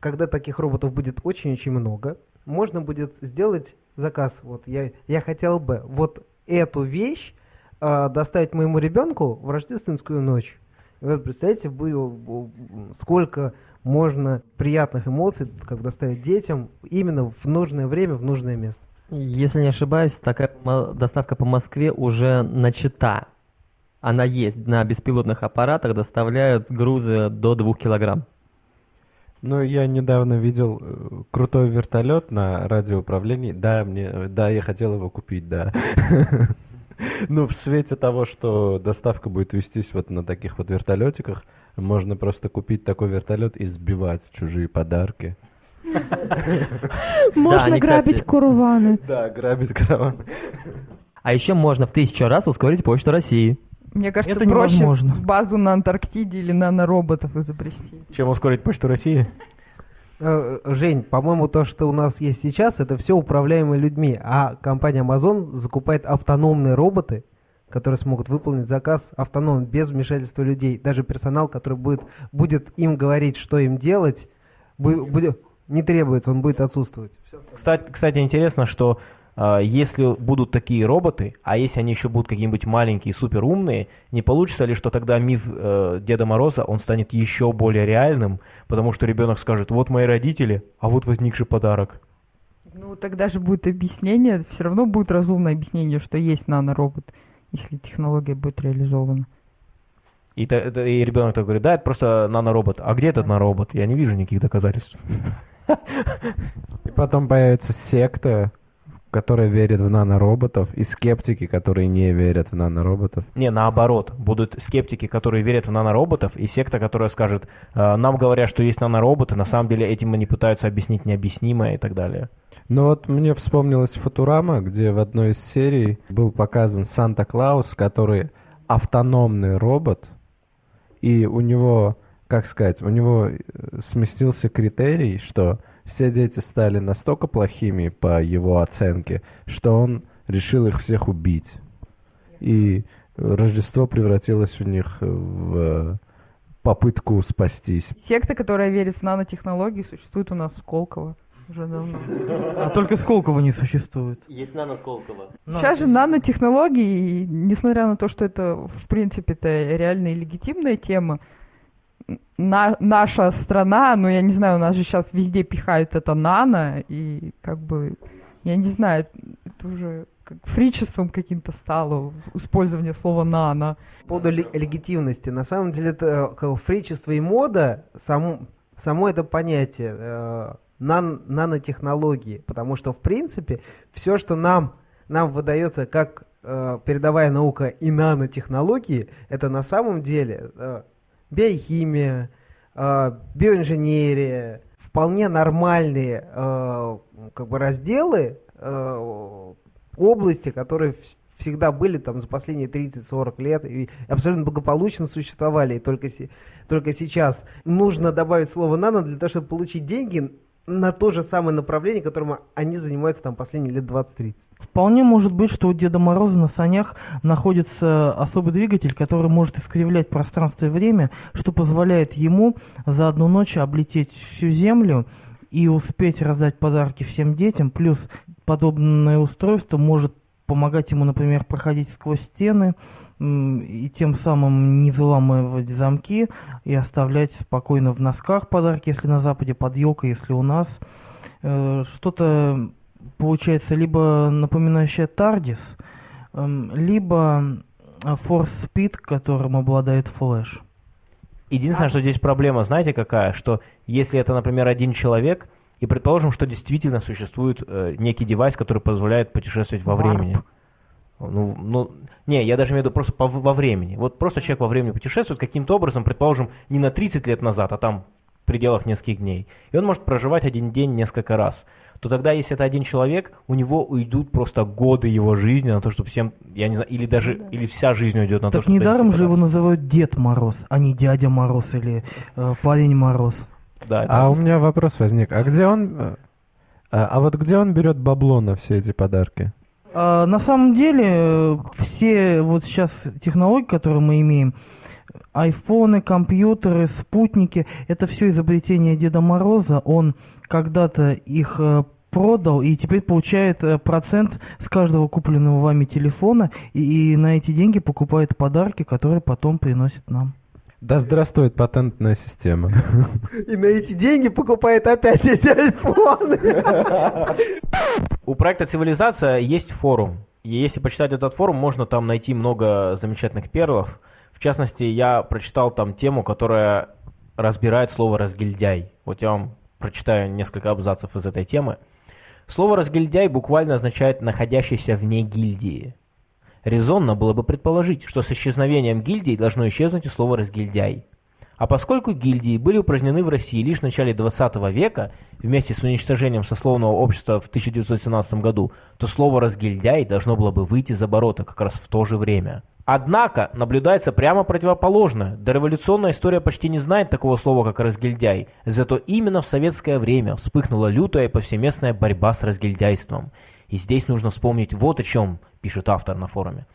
когда таких роботов будет очень-очень много, можно будет сделать заказ. Вот я, я хотел бы вот эту вещь а, доставить моему ребенку в рождественскую ночь. И вот представляете, было, б- сколько можно приятных эмоций, как доставить детям именно в нужное время, в нужное место. Если не ошибаюсь, такая доставка по Москве уже начата. Она есть. На беспилотных аппаратах доставляют грузы до 2 килограмм. Ну, я недавно видел э, крутой вертолет на радиоуправлении. Да, мне, э, да, я хотел его купить, да. Ну, в свете того, что доставка будет вестись вот на таких вот вертолетиках, можно просто купить такой вертолет и сбивать чужие подарки. Можно грабить курваны. Да, грабить караван. А еще можно в тысячу раз ускорить почту России. Мне кажется, Это проще невозможно. базу на Антарктиде или нанороботов изобрести. Чем ускорить почту России? Э, Жень, по-моему, то, что у нас есть сейчас, это все управляемые людьми, а компания Amazon закупает автономные роботы, которые смогут выполнить заказ автономно, без вмешательства людей. Даже персонал, который будет, будет им говорить, что им делать, бу- будет, не требуется, он будет отсутствовать. Кстати, кстати, интересно, что если будут такие роботы, а если они еще будут какие-нибудь маленькие, супер умные, не получится ли, что тогда миф э, Деда Мороза, он станет еще более реальным, потому что ребенок скажет, вот мои родители, а вот возникший подарок. Ну, тогда же будет объяснение, все равно будет разумное объяснение, что есть наноробот, если технология будет реализована. И, и ребенок так говорит, да, это просто наноробот. А где этот наноробот? Я не вижу никаких доказательств. И потом появится секта, которая верит в нанороботов, и скептики, которые не верят в нанороботов. Не, наоборот. Будут скептики, которые верят в нанороботов, и секта, которая скажет, «Э, нам говорят, что есть нанороботы, на самом деле этим они пытаются объяснить необъяснимое и так далее. Ну вот мне вспомнилась Футурама, где в одной из серий был показан Санта-Клаус, который автономный робот, и у него, как сказать, у него э, сместился критерий, что все дети стали настолько плохими по его оценке, что он решил их всех убить. И Рождество превратилось у них в э, попытку спастись. Секта, которая верит в нанотехнологии, существует у нас в Сколково уже давно. А только Сколково не существует. Есть нано Сколково. Сейчас же нанотехнологии, и несмотря на то, что это, в принципе, это реальная и легитимная тема, на- наша страна, ну, я не знаю, у нас же сейчас везде пихают это нано, и как бы, я не знаю, это уже как фричеством каким-то стало использование слова нано. По поводу ле- легитимности, на самом деле это как бы фричество и мода, само, само это понятие э, нан- нанотехнологии, потому что в принципе все, что нам, нам выдается как э, передовая наука и нанотехнологии, это на самом деле э, биохимия, э, биоинженерия, вполне нормальные э, как бы разделы э, области, которые вс- всегда были там за последние 30-40 лет и абсолютно благополучно существовали. И только, только сейчас нужно добавить слово «нано» для того, чтобы получить деньги на то же самое направление, которым они занимаются там последние лет 20-30. Вполне может быть, что у Деда Мороза на санях находится особый двигатель, который может искривлять пространство и время, что позволяет ему за одну ночь облететь всю Землю и успеть раздать подарки всем детям. Плюс подобное устройство может помогать ему, например, проходить сквозь стены и тем самым не взламывать замки и оставлять спокойно в носках подарки, если на Западе, под елкой, если у нас. Э, что-то получается либо напоминающее Тардис, эм, либо Force Speed, которым обладает Флэш. Единственное, что здесь проблема, знаете какая? Что если это, например, один человек, и предположим, что действительно существует э, некий девайс, который позволяет путешествовать во Warp. времени. Ну, ну, не, я даже имею в виду просто по, во времени. Вот просто человек во времени путешествует каким-то образом, предположим, не на 30 лет назад, а там в пределах нескольких дней. И он может проживать один день несколько раз. То тогда, если это один человек, у него уйдут просто годы его жизни на то, чтобы всем, я не знаю, или даже, или вся жизнь уйдет на то, Так чтобы... недаром донести же его называют Дед Мороз, а не Дядя Мороз или э, Парень Мороз. Да, А у просто- меня вопрос возник. А где он... А, а вот где он берет бабло на все эти подарки? А, на самом деле, все вот сейчас технологии, которые мы имеем, айфоны, компьютеры, спутники, это все изобретение Деда Мороза. Он когда-то их э, продал и теперь получает э, процент с каждого купленного вами телефона и, и на эти деньги покупает подарки, которые потом приносит нам. Да здравствует патентная система. И на эти деньги покупает опять эти айфоны. У проекта «Цивилизация» есть форум. И если почитать этот форум, можно там найти много замечательных перлов. В частности, я прочитал там тему, которая разбирает слово «разгильдяй». Вот я вам прочитаю несколько абзацев из этой темы. Слово «разгильдяй» буквально означает «находящийся вне гильдии». Резонно было бы предположить, что с исчезновением гильдии должно исчезнуть и слово «разгильдяй». А поскольку гильдии были упразднены в России лишь в начале 20 века, вместе с уничтожением сословного общества в 1917 году, то слово «разгильдяй» должно было бы выйти за оборота как раз в то же время. Однако наблюдается прямо противоположное. Дореволюционная история почти не знает такого слова, как «разгильдяй», зато именно в советское время вспыхнула лютая и повсеместная борьба с разгильдяйством. И здесь нужно вспомнить вот о чем пишет автор на форуме.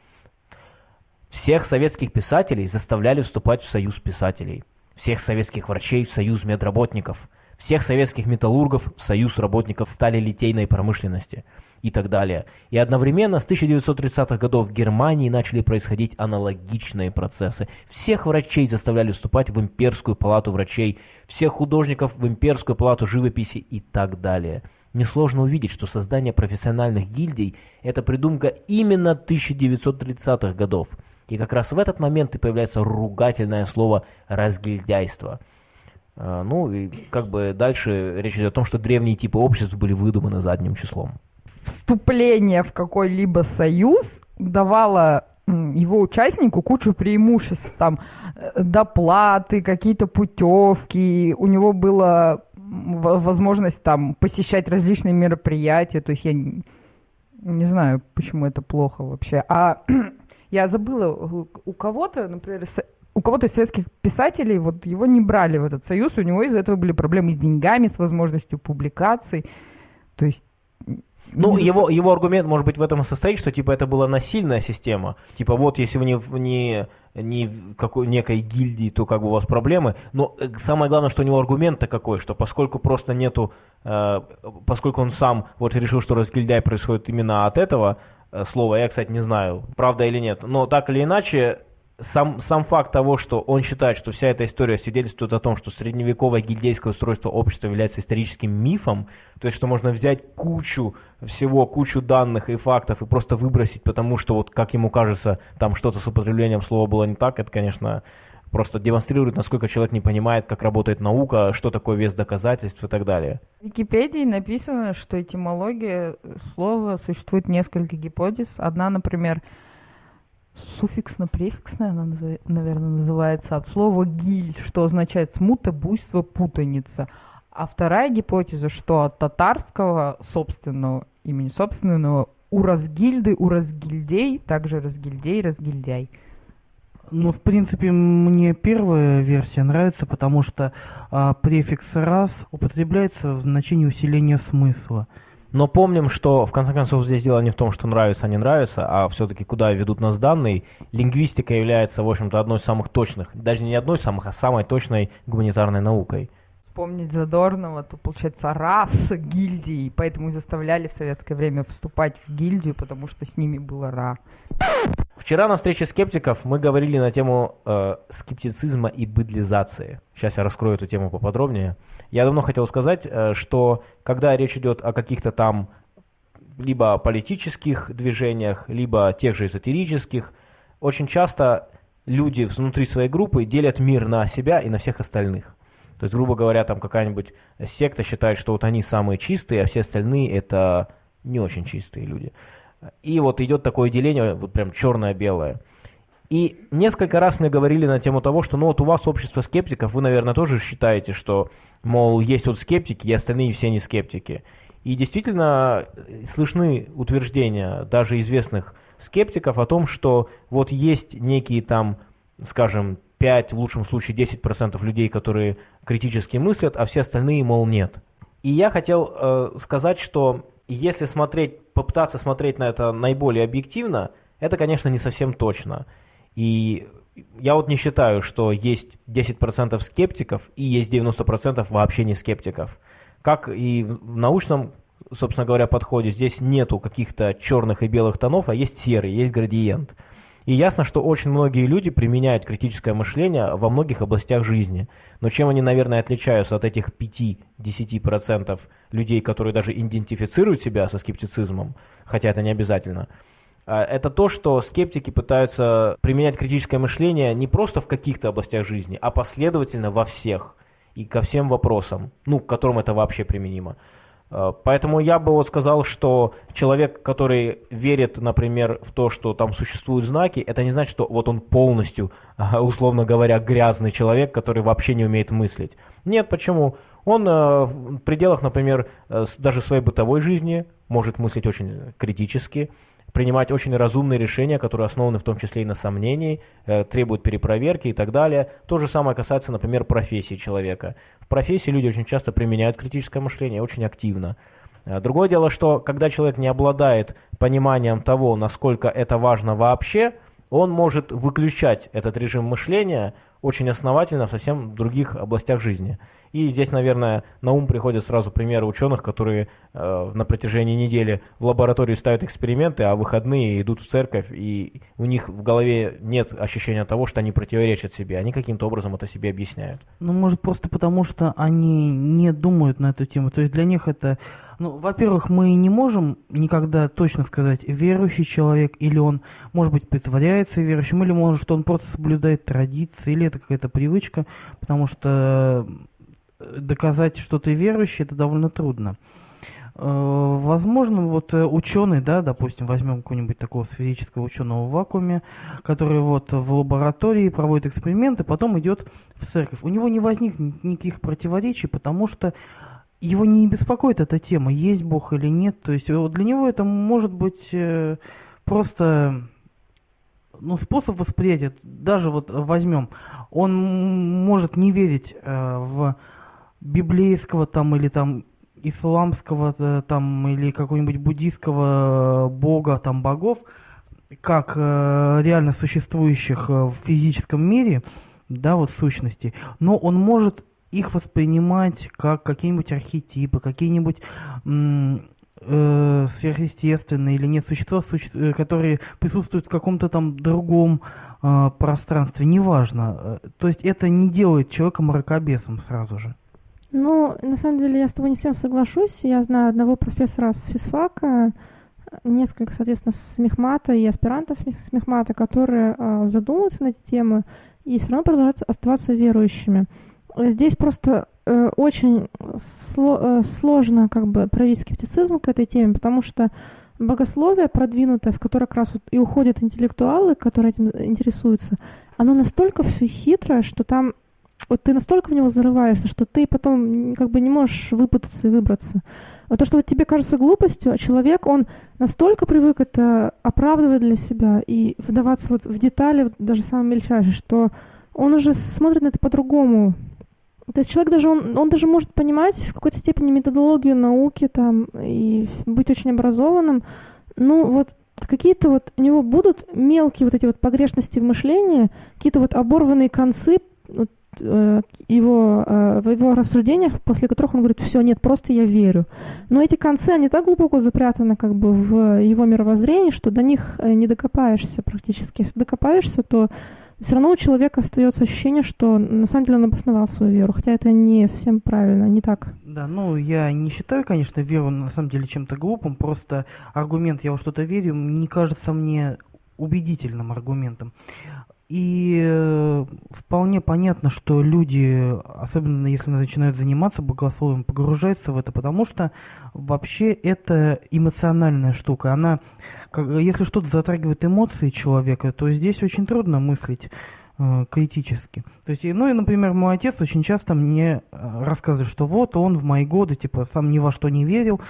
Всех советских писателей заставляли вступать в союз писателей. Всех советских врачей в союз медработников. Всех советских металлургов в союз работников стали литейной промышленности и так далее. И одновременно с 1930-х годов в Германии начали происходить аналогичные процессы. Всех врачей заставляли вступать в имперскую палату врачей, всех художников в имперскую палату живописи и так далее. Несложно увидеть, что создание профессиональных гильдий – это придумка именно 1930-х годов. И как раз в этот момент и появляется ругательное слово «разгильдяйство». А, Ну и как бы дальше речь идет о том, что древние типы обществ были выдуманы задним числом. Вступление в какой-либо союз давало его участнику кучу преимуществ, там э, доплаты, какие-то путевки, у него во- возможность там посещать различные мероприятия, то есть я н- не знаю, почему это плохо вообще. А я забыла, у- кого-то, например, у кого-то из советских писателей, вот его не брали в этот союз, у него из-за этого были проблемы с деньгами, с возможностью публикаций. То есть Ну, его, его аргумент может быть в этом и состоит, что типа это была насильная система. Типа вот если вы не, в- не, не в какой, некой гильдии, то как бы у вас проблемы. Но э, самое главное, что у него аргумент-то какой, что поскольку просто нету, э, поскольку он сам вот решил, что разгильдяй происходит именно от этого э, слова, я, кстати, не знаю, правда или нет, но так или иначе, сам, сам факт того, что он считает, что вся эта история свидетельствует о том, что средневековое гильдейское устройство общества является историческим мифом, то есть что можно взять кучу всего, кучу данных и фактов и просто выбросить, потому что вот, как ему кажется, там что-то с употреблением слова было не так, это, конечно, просто демонстрирует, насколько человек не понимает, как работает наука, что такое вес доказательств и так далее. В Википедии написано, что этимология слова существует несколько гипотез. Одна, например, суффиксно-префиксная, она, наверное, называется, от слова «гиль», что означает смута, буйство, путаница. А вторая гипотеза, что от татарского собственного имени, собственного уразгильды, уразгильдей, также разгильдей, разгильдяй. Ну, в принципе, мне первая версия нравится, потому что а, префикс «раз» употребляется в значении усиления смысла. Но помним, что в конце концов здесь дело не в том, что нравится, а не нравится, а все-таки куда ведут нас данные. Лингвистика является, в общем-то, одной из самых точных, даже не одной из самых, а самой точной гуманитарной наукой. Вспомнить Задорнова, то получается раз гильдии, поэтому заставляли в советское время вступать в гильдию, потому что с ними было ра. Вчера на встрече скептиков мы говорили на тему э, скептицизма и быдлизации. Сейчас я раскрою эту тему поподробнее. Я давно хотел сказать, э, что когда речь идет о каких-то там либо политических движениях, либо тех же эзотерических, очень часто люди внутри своей группы делят мир на себя и на всех остальных. То есть, грубо говоря, там какая-нибудь секта считает, что вот они самые чистые, а все остальные это не очень чистые люди. И вот идет такое деление, вот прям черное-белое. И несколько раз мне говорили на тему того, что ну вот у вас общество скептиков, вы, наверное, тоже считаете, что, мол, есть вот скептики, и остальные все не скептики. И действительно слышны утверждения даже известных скептиков о том, что вот есть некие там, скажем, 5, в лучшем случае 10% людей, которые критически мыслят, а все остальные, мол, нет. И я хотел э, сказать, что если смотреть, попытаться смотреть на это наиболее объективно, это, конечно, не совсем точно. И я вот не считаю, что есть 10% скептиков и есть 90% вообще не скептиков. Как и в научном, собственно говоря, подходе, здесь нету каких-то черных и белых тонов, а есть серый, есть градиент. И ясно, что очень многие люди применяют критическое мышление во многих областях жизни. Но чем они, наверное, отличаются от этих 5-10% людей, которые даже идентифицируют себя со скептицизмом, хотя это не обязательно, а, это то, что скептики пытаются применять критическое мышление не просто в каких-то областях жизни, а последовательно во всех и ко всем вопросам, ну, к которым это вообще применимо. Э, поэтому я бы вот сказал, что человек, который верит, например, в то, что там существуют знаки, это не значит, что вот он полностью, условно говоря, грязный человек, который вообще не умеет мыслить. Нет, почему? Он э, в пределах, например, э, даже своей бытовой жизни может мыслить очень критически, принимать очень разумные решения, которые основаны в том числе и на сомнении, требуют перепроверки и так далее. То же самое касается, например, профессии человека. В профессии люди очень часто применяют критическое мышление очень активно. Э, другое дело, что когда человек не обладает пониманием того, насколько это важно вообще, он может выключать этот режим мышления очень основательно в совсем других областях жизни. И здесь, наверное, на ум приходят сразу примеры ученых, которые э, на протяжении недели в лаборатории ставят эксперименты, а выходные идут в церковь, и у них в голове нет ощущения того, что они противоречат себе. Они каким-то образом это себе объясняют. Ну, может, просто потому, что они не думают на эту тему. То есть для них это... Ну, во-первых, мы не можем никогда точно сказать, верующий человек, или он, может быть, притворяется верующим, или, может, он просто соблюдает традиции, или это какая-то привычка, потому что доказать, что ты верующий, это довольно трудно. Э, возможно, вот э, ученый, да, допустим, возьмем какого-нибудь такого сферического ученого в вакууме, который вот в лаборатории проводит эксперименты, потом идет в церковь. У него не возникнет никаких противоречий, потому что его не беспокоит эта тема, есть Бог или нет. То есть для него это может быть э, просто ну, способ восприятия. Даже вот возьмем, он может не верить в библейского там или там исламского э, там или какого-нибудь буддийского бога там богов как э, реально существующих э, в физическом мире да вот сущности но он может их воспринимать как какие-нибудь архетипы какие-нибудь э, сверхъестественные или нет существа, суще... Э, которые присутствуют в каком-то там другом э, пространстве, неважно. То есть это не делает человека мракобесом сразу же. Ну, на самом деле, я с тобой не всем соглашусь. Я знаю одного профессора с физфака, несколько, соответственно, с мехмата и аспирантов с мехмата, которые э, задумываются на эти темы и все равно продолжают оставаться верующими. Здесь просто э, очень сло, э, сложно как бы проявить скептицизм к этой теме, потому что богословие продвинутое, в которое как раз вот и уходят интеллектуалы, которые этим интересуются, оно настолько все хитрое, что там вот ты настолько в него зарываешься, что ты потом как бы не можешь выпутаться и выбраться. А то, что вот тебе кажется глупостью, а человек, он настолько привык это оправдывать для себя и вдаваться вот в детали, даже самые мельчайшие, что он уже смотрит на это по-другому. То есть человек даже, он, он даже может понимать в какой-то степени методологию науки там и быть очень образованным, ну вот какие-то вот у него будут мелкие вот эти вот погрешности в мышлении, какие-то вот оборванные концы, вот, его, э, в его рассуждениях, после которых он говорит, все, нет, просто я верю. Но эти концы, они так глубоко запрятаны как бы в его мировоззрении, что до них э, не докопаешься практически. Если докопаешься, то все равно у человека остается ощущение, что на самом деле он обосновал свою веру, хотя это не совсем правильно, не так. Да, ну я не считаю, конечно, веру на самом деле чем-то глупым, просто аргумент «я во что-то верю» не кажется мне убедительным аргументом. И э, вполне понятно, что люди, особенно если начинают заниматься богословием, погружаются в это, потому что вообще это эмоциональная штука. Она, если что-то затрагивает эмоции человека, то здесь очень трудно мыслить э, критически. То есть, ну и, например, мой отец очень часто мне э, рассказывает, что вот он в мои годы, типа, сам ни во что не верил,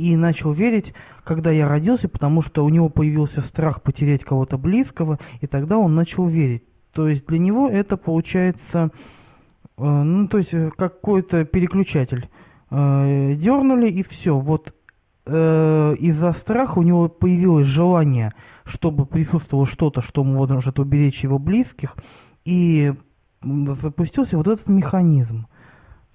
и начал верить, когда я родился, потому что у него появился страх потерять кого-то близкого, и тогда он начал верить. То есть для него это получается, э, ну то есть э, какой-то переключатель. Э, дернули и все. Вот из-за страха у него появилось желание, чтобы присутствовало что-то, что может уберечь его близких, и запустился вот этот механизм.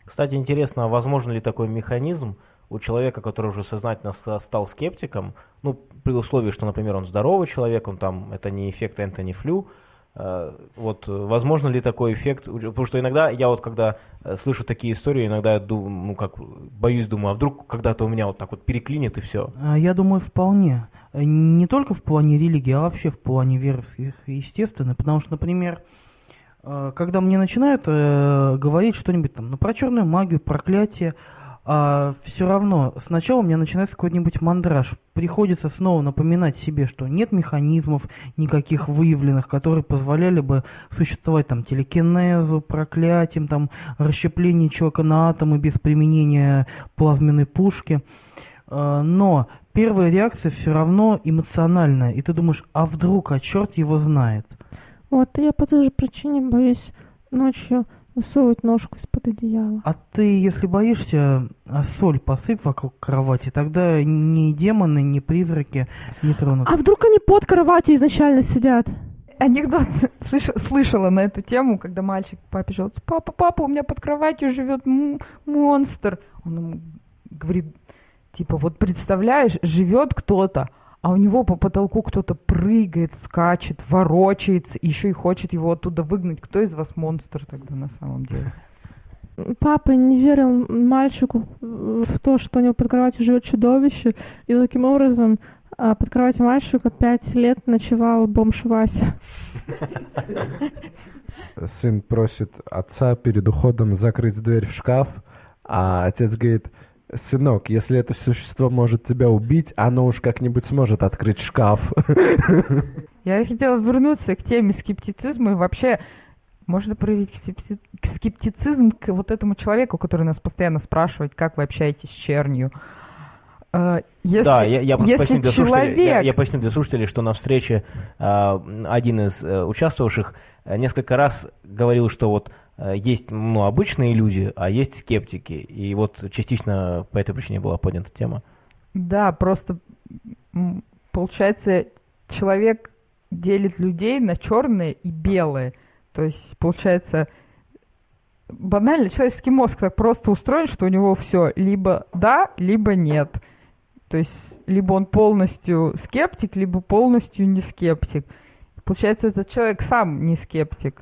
Кстати, интересно, возможно ли такой механизм, у человека, который уже сознательно стал скептиком, ну, при условии, что, например, он здоровый человек, он там, это не эффект Энтони Флю, э, вот возможно ли такой эффект, потому что иногда я вот когда э, слышу такие истории, иногда я думаю, ну как, боюсь, думаю, а вдруг когда-то у меня вот так вот переклинит и все. А, я думаю, вполне. Не только в плане религии, а вообще в плане веры, естественно, потому что, например, э, когда мне начинают говорить что-нибудь там, ну, про черную магию, проклятие, а все равно сначала у меня начинается какой-нибудь мандраж. Приходится снова напоминать себе, что нет механизмов никаких выявленных, которые позволяли бы существовать там телекинезу, проклятием, там расщеплению человека на атомы без применения плазменной пушки. А, но первая реакция все равно эмоциональная, и ты думаешь, а вдруг, а черт его знает. Вот я по той же причине боюсь ночью Высовывать ножку из-под одеяла. А ты, если боишься, а соль посыпь вокруг кровати, тогда ни демоны, ни призраки не тронут. А вдруг они под кроватью изначально сидят? Анекдот слыш, слышала на эту тему, когда мальчик папе жалуется, папа, папа, у меня под кроватью живет монстр. Он ему говорит, типа, вот представляешь, живет кто-то, а у него по потолку кто-то прыгает, скачет, ворочается, еще и хочет его оттуда выгнать. Кто из вас монстр тогда на самом деле? Папа не верил мальчику в то, что у него под кроватью живет чудовище, и таким образом а, под кроватью мальчика пять лет ночевал бомж Вася. Сын просит отца перед уходом закрыть дверь в шкаф, а отец говорит, Сынок, если это существо может тебя убить, оно уж как-нибудь сможет открыть шкаф. Я хотела вернуться к теме скептицизма и вообще можно проявить скептицизм к вот этому человеку, который нас постоянно спрашивает, как вы общаетесь с чернью. Э, если, да, я, я, если поясню для человек... я, я поясню для слушателей, что на встрече э, один из э, участвовавших э, несколько раз говорил, что вот есть ну, обычные люди, а есть скептики. И вот частично по этой причине была поднята тема. Да, просто получается, человек делит людей на черные и белые. То есть, получается, банально человеческий мозг так просто устроен, что у него все либо да, либо нет. То есть, либо он полностью скептик, либо полностью не скептик. Получается, этот человек сам не скептик.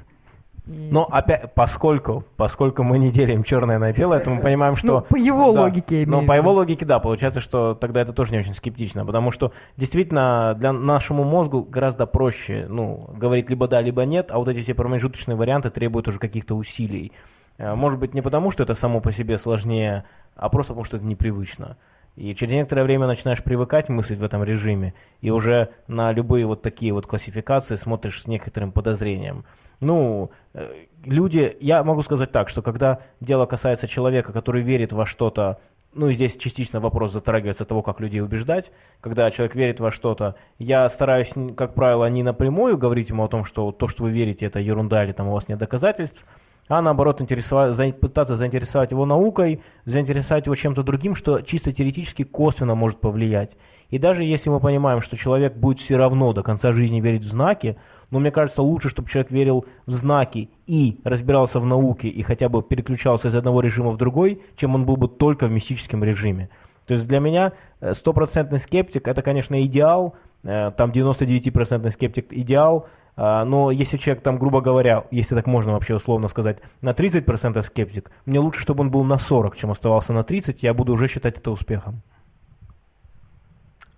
Но опять, поскольку, поскольку мы не делим черное на белое, то мы понимаем, что... Ну, по его да, логике, Ну, по его логике, да, получается, что тогда это тоже не очень скептично, потому что действительно для нашему мозгу гораздо проще, ну, говорить либо да, либо нет, а вот эти все промежуточные варианты требуют уже каких-то усилий. Э, может быть, не потому, что это само по себе сложнее, а просто потому, что это непривычно. И через некоторое время начинаешь привыкать мыслить в этом режиме, и уже на любые вот такие вот классификации смотришь с некоторым подозрением. Ну, э, люди, я могу сказать так, что когда дело касается человека, который верит во что-то, ну и здесь частично вопрос затрагивается того, как людей убеждать. Когда человек верит во что-то, я стараюсь, как правило, не напрямую говорить ему о том, что то, что вы верите, это ерунда или там у вас нет доказательств, а наоборот интересовать, пытаться заинтересовать его наукой, заинтересовать его чем-то другим, что чисто теоретически косвенно может повлиять. И даже если мы понимаем, что человек будет все равно до конца жизни верить в знаки, но мне кажется лучше, чтобы человек верил в знаки и разбирался в науке и хотя бы переключался из одного режима в другой, чем он был бы только в мистическом режиме. То есть для меня э, стопроцентный скептик это, конечно, идеал, э, там 99% скептик идеал, а, но если человек там, грубо говоря, если так можно вообще условно сказать, на 30% скептик, мне лучше, чтобы он был на 40, чем оставался на 30, я буду уже считать это успехом.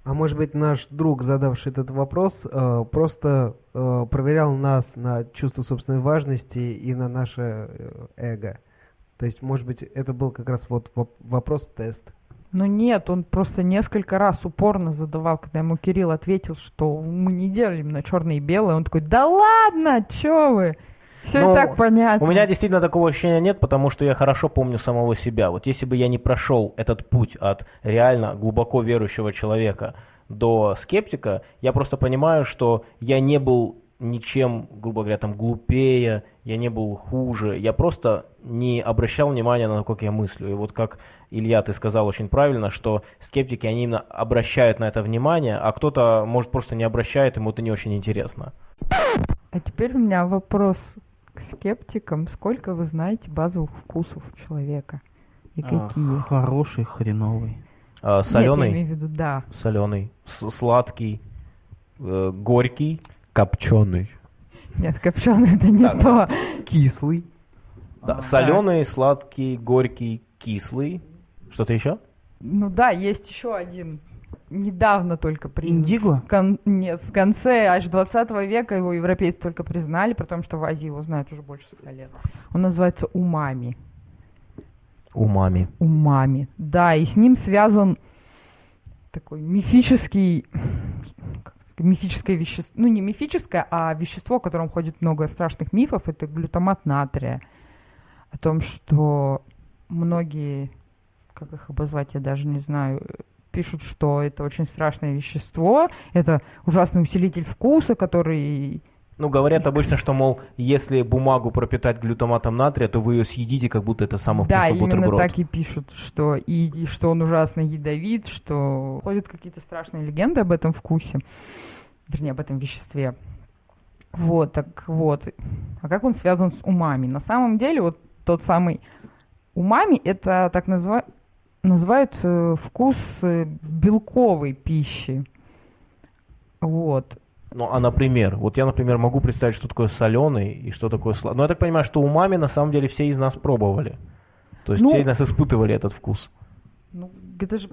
А может быть, наш друг, задавший этот вопрос, э, просто проверял нас на чувство собственной важности и на наше эго. То есть, может быть, это был как раз вот вопрос-тест. Ну нет, он просто несколько раз упорно задавал, когда ему Кирилл ответил, что мы не делим на черное и белое. Он такой, да ладно, чё вы? Все ну, и так понятно. У меня действительно такого ощущения нет, потому что я хорошо помню самого себя. Вот если бы я не прошел этот путь от реально глубоко верующего человека до скептика, я просто понимаю, что я не был ничем, грубо говоря, там глупее, я не был хуже, я просто не обращал внимания на то, как я мыслю. И вот как Илья, ты сказал очень правильно, что скептики, они именно обращают на это внимание, а кто-то, может, просто не обращает, ему это не очень интересно. А теперь у меня вопрос к скептикам. Сколько вы знаете базовых вкусов у человека? И а, какие? Хороший, хреновый. А, соленый? Нет, я имею в виду, да. Соленый. С сладкий. Э, горький. Копченый. Нет, копченый это не то. Кислый. Да, а, соленый, сладкий, горький, кислый. Что-то еще? Ну да, есть еще один. Недавно только признан. Индиго? Кон... Нет, в конце аж 20 века его европейцы только признали, при том, что в Азии его знают уже больше ста лет. Он называется умами. Умами. Умами. Да, и с ним связан такой мифический мифическое вещество, ну не мифическое, а вещество, о котором ходит много страшных мифов, это глютамат натрия. О том, что многие, как их обозвать, я даже не знаю, пишут, что это очень страшное вещество, это ужасный усилитель вкуса, который ну, говорят обычно, что, мол, если бумагу пропитать глютаматом натрия, то вы ее съедите, как будто это самый да, вкусный бутерброд. Да, именно так и пишут, что, и, и что он ужасно ядовит, что ходят какие-то страшные легенды об этом вкусе, вернее, об этом веществе. Вот, так вот. А как он связан с умами? На самом деле, вот тот самый умами, это так назва... называют э, вкус э, белковой пищи. Вот. Ну, а, например, вот я, например, могу представить, что такое соленый и что такое сладкий. Но я так понимаю, что умами на самом деле все из нас пробовали. То есть ну, все из нас испытывали этот вкус. Ну, это же...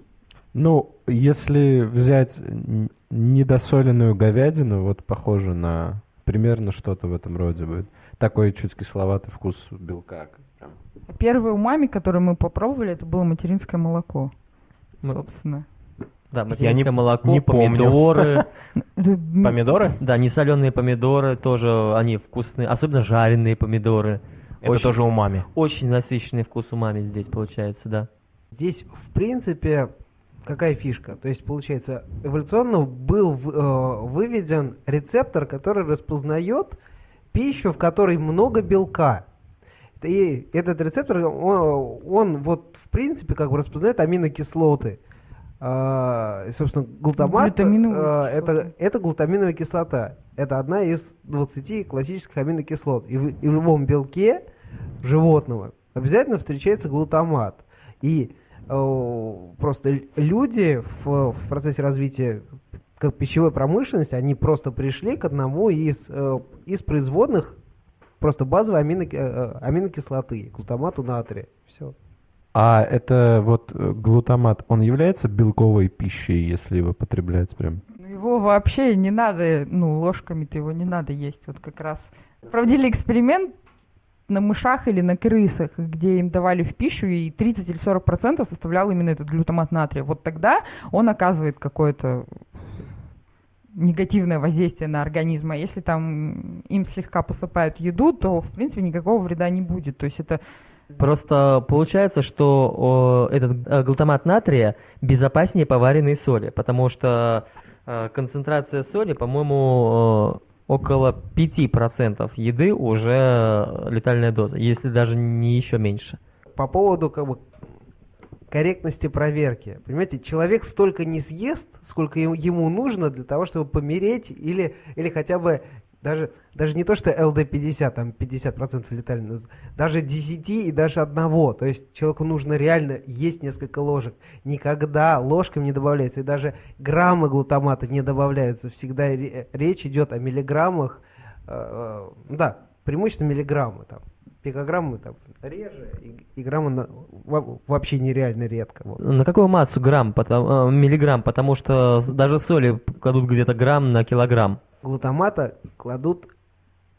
Ну, если взять недосоленную говядину, вот похоже на примерно что-то в этом роде будет. Такой чуть кисловатый вкус белка. Прям. Первый умами, который мы попробовали, это было материнское молоко. Ну, собственно. Да, материнское не, молоко, не помидоры. Помидоры? Да, несоленые помидоры тоже, они вкусные, особенно жареные помидоры. Это очень, тоже умами. Очень насыщенный вкус умами здесь получается, да. Здесь, в принципе, какая фишка? То есть, получается, эволюционно был э, выведен рецептор, который распознает пищу, в которой много белка. И этот рецептор, он, он вот в принципе как бы распознает аминокислоты. А, собственно, глутамат а, это, это глутаминовая кислота. Это одна из 20 классических аминокислот. И в, и в любом белке животного обязательно встречается глутамат. И просто люди в, в процессе развития как пищевой промышленности, они просто пришли к одному из, э, из производных просто базовой амино, э, аминокислоты, глутамату натрия. Все. А это вот э, глутамат, он является белковой пищей, если его потреблять прям? Ну, его вообще не надо, ну, ложками-то его не надо есть. Вот как раз проводили эксперимент на мышах или на крысах, где им давали в пищу, и 30 или 40 процентов составлял именно этот глютамат натрия. Вот тогда он оказывает какое-то негативное воздействие на организм, а если там им слегка посыпают еду, то, в принципе, никакого вреда не будет. То есть это Просто получается, что о, этот э, глутамат натрия безопаснее поваренной соли, потому что э, концентрация соли, по-моему, около 5% еды уже летальная доза, если даже не еще меньше. По поводу как бы корректности проверки. Понимаете, человек столько не съест, сколько ему нужно для того, чтобы помереть или, или хотя бы даже, даже не то, что ЛД-50, там 50% летали, даже 10 и даже одного. То есть человеку нужно реально есть несколько ложек. Никогда ложками не добавляется. И даже граммы глутамата не добавляются. Всегда речь идет о миллиграммах. Э, э, да, преимущественно миллиграммы. Там пикограммы там реже, и, и граммы на, вообще нереально редко. Вот. На какую массу грамм, потому, э, миллиграмм? Потому что даже соли кладут где-то грамм на килограмм. Глутамата кладут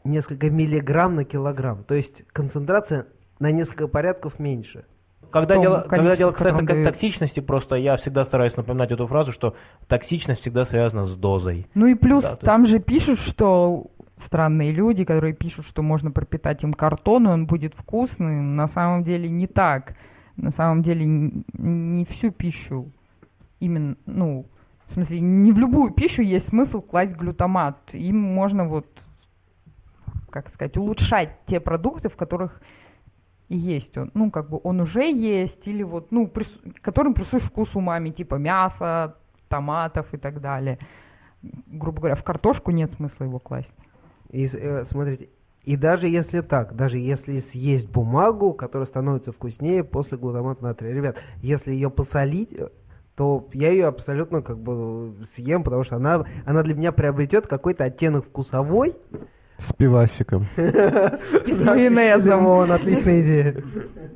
несколько миллиграмм на килограмм. То есть концентрация на несколько порядков меньше. Когда дело, когда дело касается дает. токсичности, просто я всегда стараюсь напоминать эту фразу, что токсичность всегда связана с дозой. Ну и плюс да, там есть... же пишут, что странные люди, которые пишут, что можно пропитать им картон, и он будет вкусный. На самом деле не так. На самом деле не всю пищу именно, ну, в смысле, не в любую пищу есть смысл класть глютамат. Им можно вот, как сказать, улучшать те продукты, в которых есть он. Ну, как бы он уже есть, или вот, ну, прис... которым присущ вкус умами, типа мяса, томатов и так далее. Грубо говоря, в картошку нет смысла его класть. И э, смотрите, и даже если так, даже если съесть бумагу, которая становится вкуснее после глутамата натрия, ребят, если ее посолить, э, то я ее абсолютно как бы съем, потому что она, она для меня приобретет какой-то оттенок вкусовой. С пивасиком. И с майонезом. Вон, отличная идея.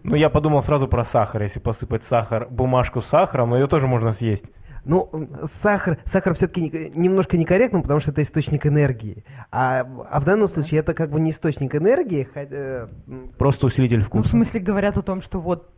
Ну, я подумал сразу про сахар. Если посыпать сахар, бумажку с сахаром, ее тоже можно съесть. Ну, сахар, сахар все-таки немножко некорректно, потому что это источник энергии. А, а в данном случае это как бы не источник энергии. Хотя... Просто усилитель вкуса. Ну, в смысле говорят о том, что вот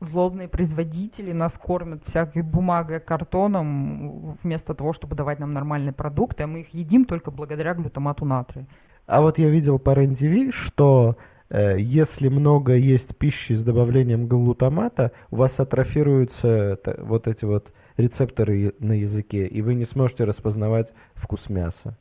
злобные производители нас кормят всякой бумагой, картоном, вместо того, чтобы давать нам нормальные продукты, а мы их едим только благодаря глютамату натрия. А вот я видел по РЕН-ТВ, что э, если много есть пищи с добавлением глутамата, у вас атрофируются вот эти вот рецепторы на языке, и вы не сможете распознавать вкус мяса.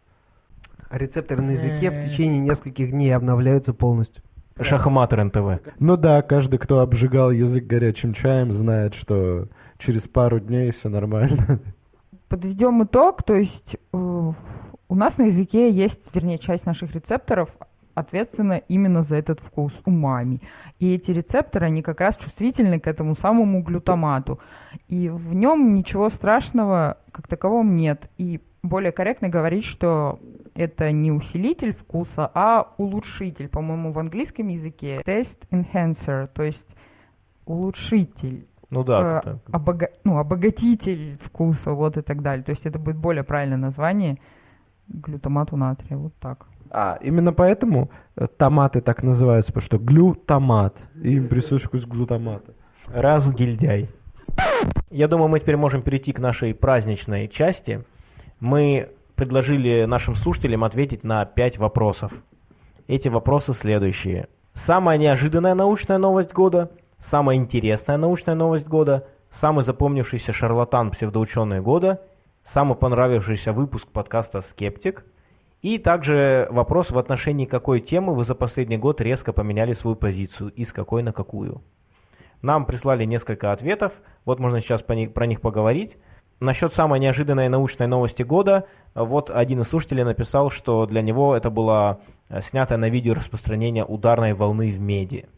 А рецепторы на языке в течение нескольких дней обновляются полностью. Шахматер НТВ. Ну да, каждый, кто обжигал язык горячим чаем, знает, что через пару дней все нормально. Подведем итог, то есть э, у нас на языке есть, вернее, часть наших рецепторов ответственна именно за этот вкус умами. И эти рецепторы, они как раз чувствительны к этому самому глютамату. И в нем ничего страшного как такового нет. И более корректно говорить, что это не усилитель вкуса, а улучшитель. По-моему, в английском языке taste enhancer, то есть улучшитель. Ну да. Э, обога- ну, обогатитель вкуса, вот и так далее. То есть это будет более правильное название глютамату натрия, вот так. А, именно поэтому э, томаты так называются, потому что глютамат, им присущ вкус глутамата. Раз гильдяй. Я думаю, мы теперь можем перейти к нашей праздничной части. Мы предложили нашим слушателям ответить на пять вопросов. Эти вопросы следующие. Самая неожиданная научная новость года, самая интересная научная новость года, самый запомнившийся шарлатан псевдоученый года, самый понравившийся выпуск подкаста «Скептик», и также вопрос в отношении какой темы вы за последний год резко поменяли свою позицию и с какой на какую. Нам прислали несколько ответов, вот можно сейчас про них поговорить. Насчет самой неожиданной научной новости года, вот один из слушателей написал, что для него это было э, снято на видео распространение ударной волны в меди.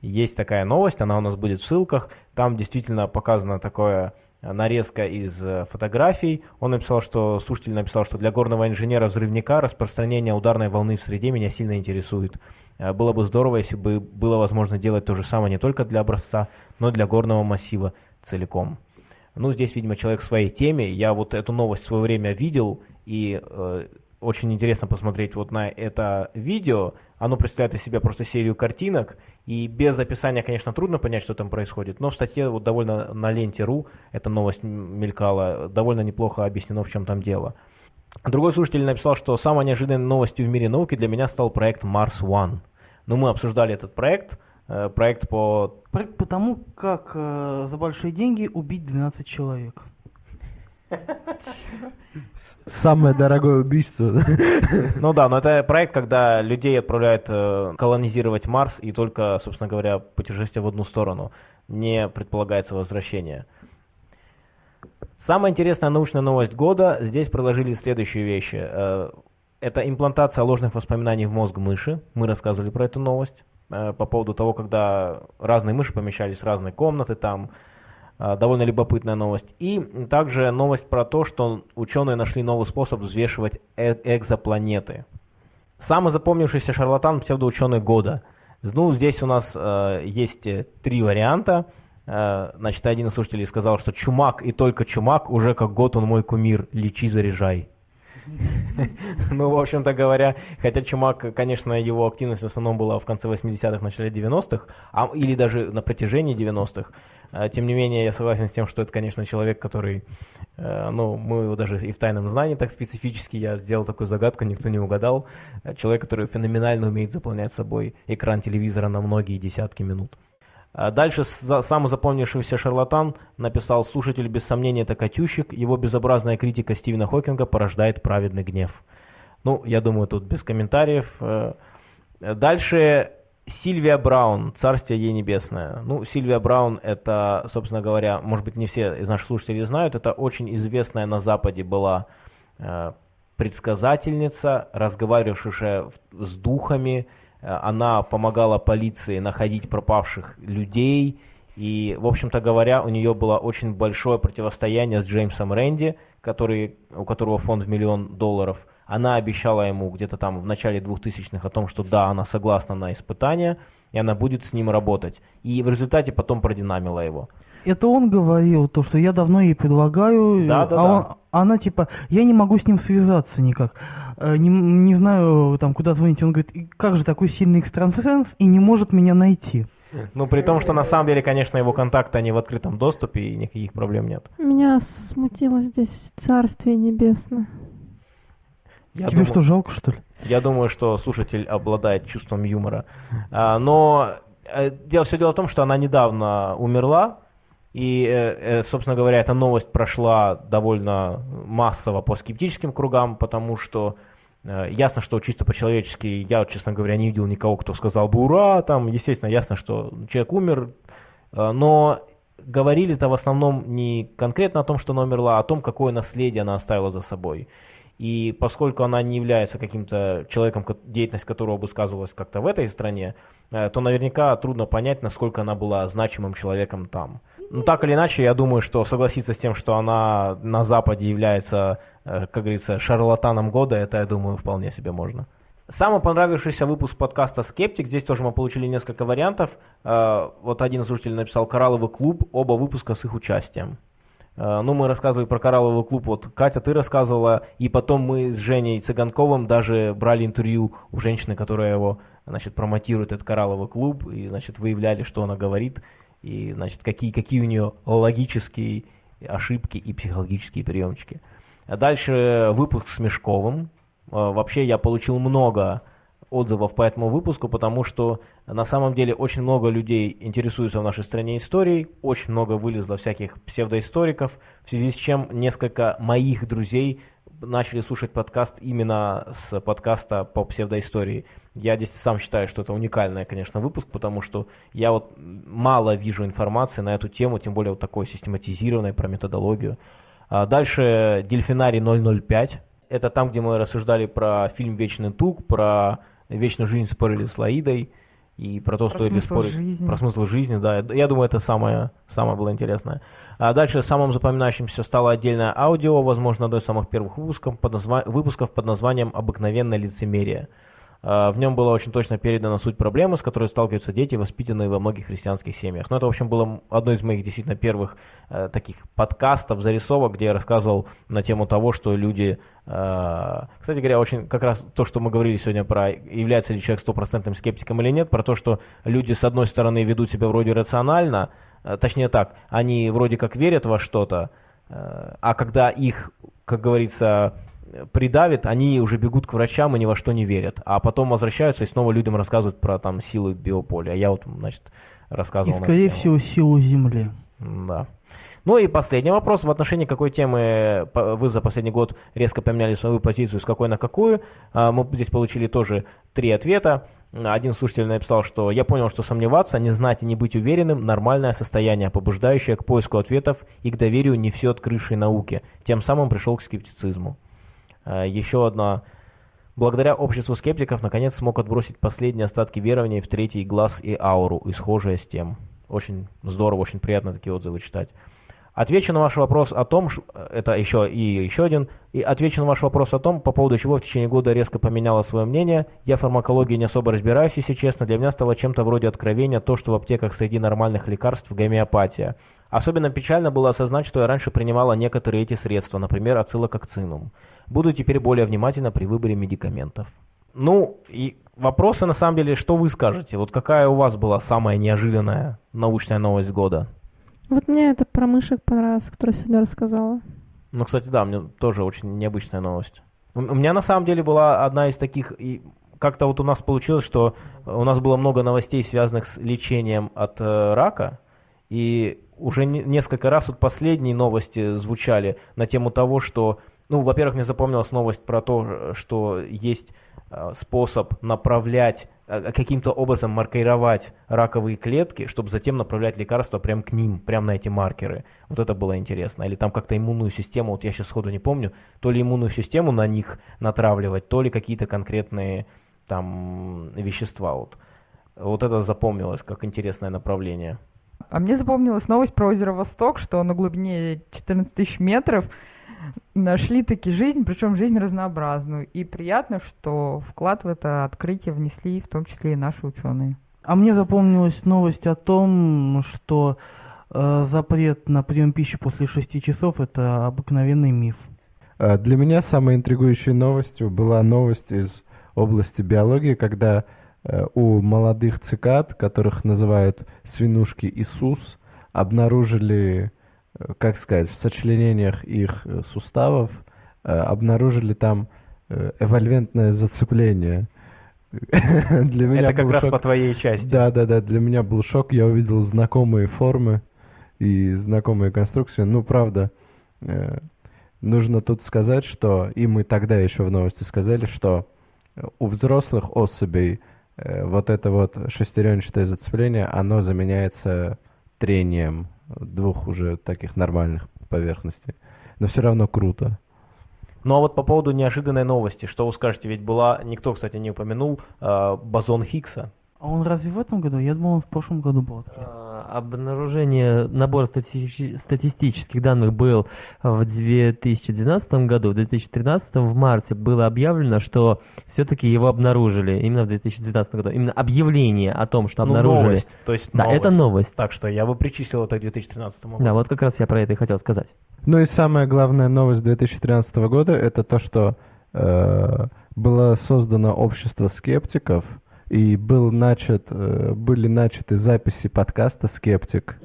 Есть такая новость, она у нас будет в ссылках, там действительно показана такое э, нарезка из э, фотографий. Он написал, что слушатель написал, что для горного инженера-взрывника распространение ударной волны в среде меня сильно интересует. Было бы здорово, если бы было возможно делать то же самое не только для образца, но и для горного массива целиком. Ну, здесь, видимо, человек в своей теме. Я вот эту новость в свое время видел, и э, очень интересно посмотреть вот на это видео. Оно представляет из себя просто серию картинок, и без описания, конечно, трудно понять, что там происходит, но в статье вот довольно на ленте РУ эта новость мелькала, довольно неплохо объяснено, в чем там дело. Другой слушатель написал, что самой неожиданной новостью в мире науки для меня стал проект Mars One. Ну, мы обсуждали этот проект, проект по... Проект по тому, как э, за большие деньги убить 12 человек. Самое дорогое убийство. Ну да, но это проект, когда людей отправляют э, колонизировать Марс, и только, собственно говоря, путешествие в одну сторону. Не предполагается возвращение. Самая интересная научная новость года. Здесь предложили следующие вещи. Э, это имплантация ложных воспоминаний в мозг мыши. Мы рассказывали про эту новость. Э, по поводу того, когда разные мыши помещались в разные комнаты, там э, довольно любопытная новость. И также новость про то, что ученые нашли новый способ взвешивать э экзопланеты. Самый запомнившийся шарлатан псевдоученый года. Ну, здесь у нас э, есть три варианта. Э, значит, один из слушателей сказал, что Чумак и только Чумак, уже как год он мой кумир, лечи, заряжай. Ну, в общем-то говоря, хотя Чумак, конечно, его активность в основном была в конце 80-х, начале 90-х, а, или даже на протяжении 90-х, а, тем не менее, я согласен с тем, что это, конечно, человек, который, э, ну, мы его даже и в тайном знании так специфически, я сделал такую загадку, никто не угадал, человек, который феноменально умеет заполнять собой экран телевизора на многие десятки минут. А дальше самый запомнившийся шарлатан написал «Слушатель без сомнения это Катющик, его безобразная критика Стивена Хокинга порождает праведный гнев». Ну, я думаю, тут без комментариев. Э, дальше Сильвия Браун, царствие ей небесное. Ну, Сильвия Браун, это, собственно говоря, может быть, не все из наших слушателей знают, это очень известная на Западе была э, предсказательница, разговаривавшая с духами, она помогала полиции находить пропавших людей. И, в общем-то говоря, у нее было очень большое противостояние с Джеймсом Рэнди, который, у которого фонд в миллион долларов. Она обещала ему где-то там в начале 2000-х о том, что да, она согласна на испытание, и она будет с ним работать. И в результате потом продинамила его. Это он говорил, то, что я давно ей предлагаю, да, да, а да. Он, она типа, я не могу с ним связаться никак. Э, не, не знаю, там, куда звонить. Он говорит, как же такой сильный экстрасенс и не может меня найти. Ну, при том, что на самом деле, конечно, его контакты, они в открытом доступе, и никаких проблем нет. Меня смутило здесь Царствие Небесное. Я Тебе думаю, что, жалко, что ли? Я думаю, что слушатель обладает чувством юмора. А, но э, дело, все дело в том, что она недавно умерла, и, э, собственно говоря, эта новость прошла довольно массово по скептическим кругам, потому что Э, ясно, что чисто по-человечески, я, честно говоря, не видел никого, кто сказал бы «Ура!», там, естественно, ясно, что человек умер, э, но говорили-то в основном не конкретно о том, что она умерла, а о том, какое наследие она оставила за собой. И поскольку она не является каким-то человеком, деятельность которого бы сказывалась как-то в этой стране, э, то наверняка трудно понять, насколько она была значимым человеком там. Ну, так или иначе, я думаю, что согласиться с тем, что она на Западе является, э, как говорится, шарлатаном года, это, я думаю, вполне себе можно. Самый понравившийся выпуск подкаста «Скептик». Здесь тоже мы получили несколько вариантов. Э, вот один слушатель написал «Коралловый клуб», оба выпуска с их участием. Э, ну, мы рассказывали про «Коралловый клуб», вот Катя, ты рассказывала, и потом мы с Женей Цыганковым даже брали интервью у женщины, которая его, значит, промотирует, этот «Коралловый клуб», и, значит, выявляли, что она говорит – и, значит, какие, какие у нее логические ошибки и психологические приемчики. Дальше выпуск с Мешковым. А, вообще я получил много отзывов по этому выпуску, потому что на самом деле очень много людей интересуются в нашей стране историей, очень много вылезло всяких псевдоисториков, в связи с чем несколько моих друзей начали слушать подкаст именно с подкаста по псевдоистории. Я здесь сам считаю, что это уникальный, конечно, выпуск, потому что я вот мало вижу информации на эту тему, тем более вот такой систематизированной про методологию. А дальше Дельфинарий 005. Это там, где мы рассуждали про фильм «Вечный тук», про вечную жизнь спорили с Лаидой и про то, про стоит ли спорить жизни. про смысл жизни, да. Я думаю, это самое, самое было интересное. А дальше самым запоминающимся стало отдельное аудио, возможно, одно из самых первых выпусков под, назва... выпусков под названием «Обыкновенное лицемерие». А, в нем была очень точно передана суть проблемы, с которой сталкиваются дети, воспитанные во многих христианских семьях. Но это, в общем, было одно из моих действительно первых э, таких подкастов, зарисовок, где я рассказывал на тему того, что люди... Э, кстати говоря, очень как раз то, что мы говорили сегодня про является ли человек стопроцентным скептиком или нет, про то, что люди, с одной стороны, ведут себя вроде рационально, э, точнее так, они вроде как верят во что-то, э, а когда их, как говорится, придавит, они уже бегут к врачам и ни во что не верят. А потом возвращаются и снова людям рассказывают про там силы биополя. Я вот, значит, рассказывал. И, скорее всего, силу Земли. Да. Ну и последний вопрос. В отношении какой темы вы за последний год резко поменяли свою позицию, с какой на какую? А, мы здесь получили тоже три ответа. Один слушатель написал, что я понял, что сомневаться, не знать и не быть уверенным – нормальное состояние, побуждающее к поиску ответов и к доверию не все открывшей науке. Тем самым пришел к скептицизму. А, еще одна. Благодаря обществу скептиков, наконец смог отбросить последние остатки верования в третий глаз и ауру, и схожее с тем. Очень здорово, очень приятно такие отзывы читать. Отвечу на ваш вопрос о том, это еще и еще один, и отвечу на ваш вопрос о том, по поводу чего в течение года резко поменяла свое мнение. Я фармакологии не особо разбираюсь, если честно. Для меня стало чем-то вроде откровения то, что в аптеках среди нормальных лекарств гомеопатия. Особенно печально было осознать, что я раньше принимала некоторые эти средства, например, ацилококцинум. Буду теперь более внимательна при выборе медикаментов. Ну, и вопросы на самом деле, что вы скажете? Вот какая у вас была самая неожиданная научная новость года? Вот мне это про мышек понравилось, которую сегодня рассказала. Ну, кстати, да, мне тоже очень необычная новость. У меня на самом деле была одна из таких, и как-то вот у нас получилось, что у нас было много новостей, связанных с лечением от э, рака, и уже не, несколько раз вот последние новости звучали на тему того, что, ну, во-первых, мне запомнилась новость про то, что есть Э, способ направлять, э, каким-то образом маркировать раковые клетки, чтобы затем направлять лекарства прямо к ним, прямо на эти маркеры. Вот это было интересно. Или там как-то иммунную систему, вот я сейчас сходу не помню, то ли иммунную систему на них натравливать, то ли какие-то конкретные там вещества. Вот, вот это запомнилось как интересное направление. А мне запомнилась новость про озеро Восток, что на глубине 14 тысяч метров нашли таки жизнь, причем жизнь разнообразную. И приятно, что вклад в это открытие внесли в том числе и наши ученые. А мне запомнилась новость о том, что э, запрет на прием пищи после 6 часов это обыкновенный миф. Э, для меня самой интригующей новостью была новость из области биологии, когда у молодых цикад, которых называют свинушки Иисус, обнаружили как сказать, в сочленениях их э, суставов э, обнаружили там э, эвольвентное зацепление. для меня Это как раз шок. по твоей части. Да, да, да. Для меня был шок. Я увидел знакомые формы и знакомые конструкции. Ну, правда, нужно тут сказать, что, и мы тогда еще в новости сказали, что у взрослых особей вот это вот шестеренчатое зацепление, оно заменяется трением двух уже таких нормальных поверхностей. Но все равно круто. Ну а вот по поводу неожиданной новости, что вы скажете? Ведь была, никто, кстати, не упомянул, э, бозон Хиггса. А он разве в этом году? Я думал, он в прошлом году был открыт. А, обнаружение, набор стати статистических данных был в 2012 году. В 2013 в марте было объявлено, что все-таки его обнаружили именно в 2012 году. Именно объявление о том, что ну, обнаружили. Новость, то есть да, новость. это новость. Так что я бы причислил это к 2013 году. Да, вот как раз я про это и хотел сказать. Ну и самая главная новость 2013 года это то, что э, было создано общество скептиков – и был начат, э, были начаты записи подкаста «Скептик»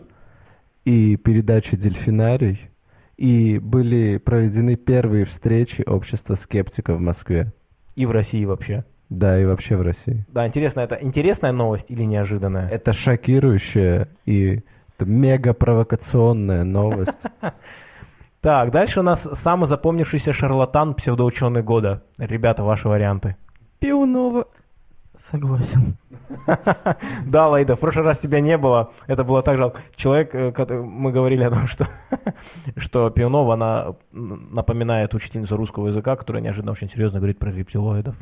и передачи «Дельфинарий», и были проведены первые встречи общества скептиков в Москве. И в России вообще. Да, и вообще в России. Да, интересно, это интересная новость или неожиданная? Это шокирующая и мега провокационная новость. Так, дальше у нас самый запомнившийся шарлатан псевдоученый года. Ребята, ваши варианты. Пионова. Согласен. Да, Лайда, в прошлый раз тебя не было. Это было так жалко. Человек, э, мы говорили о том, что, что Пионова, она напоминает учительницу русского языка, которая неожиданно очень серьезно говорит про рептилоидов.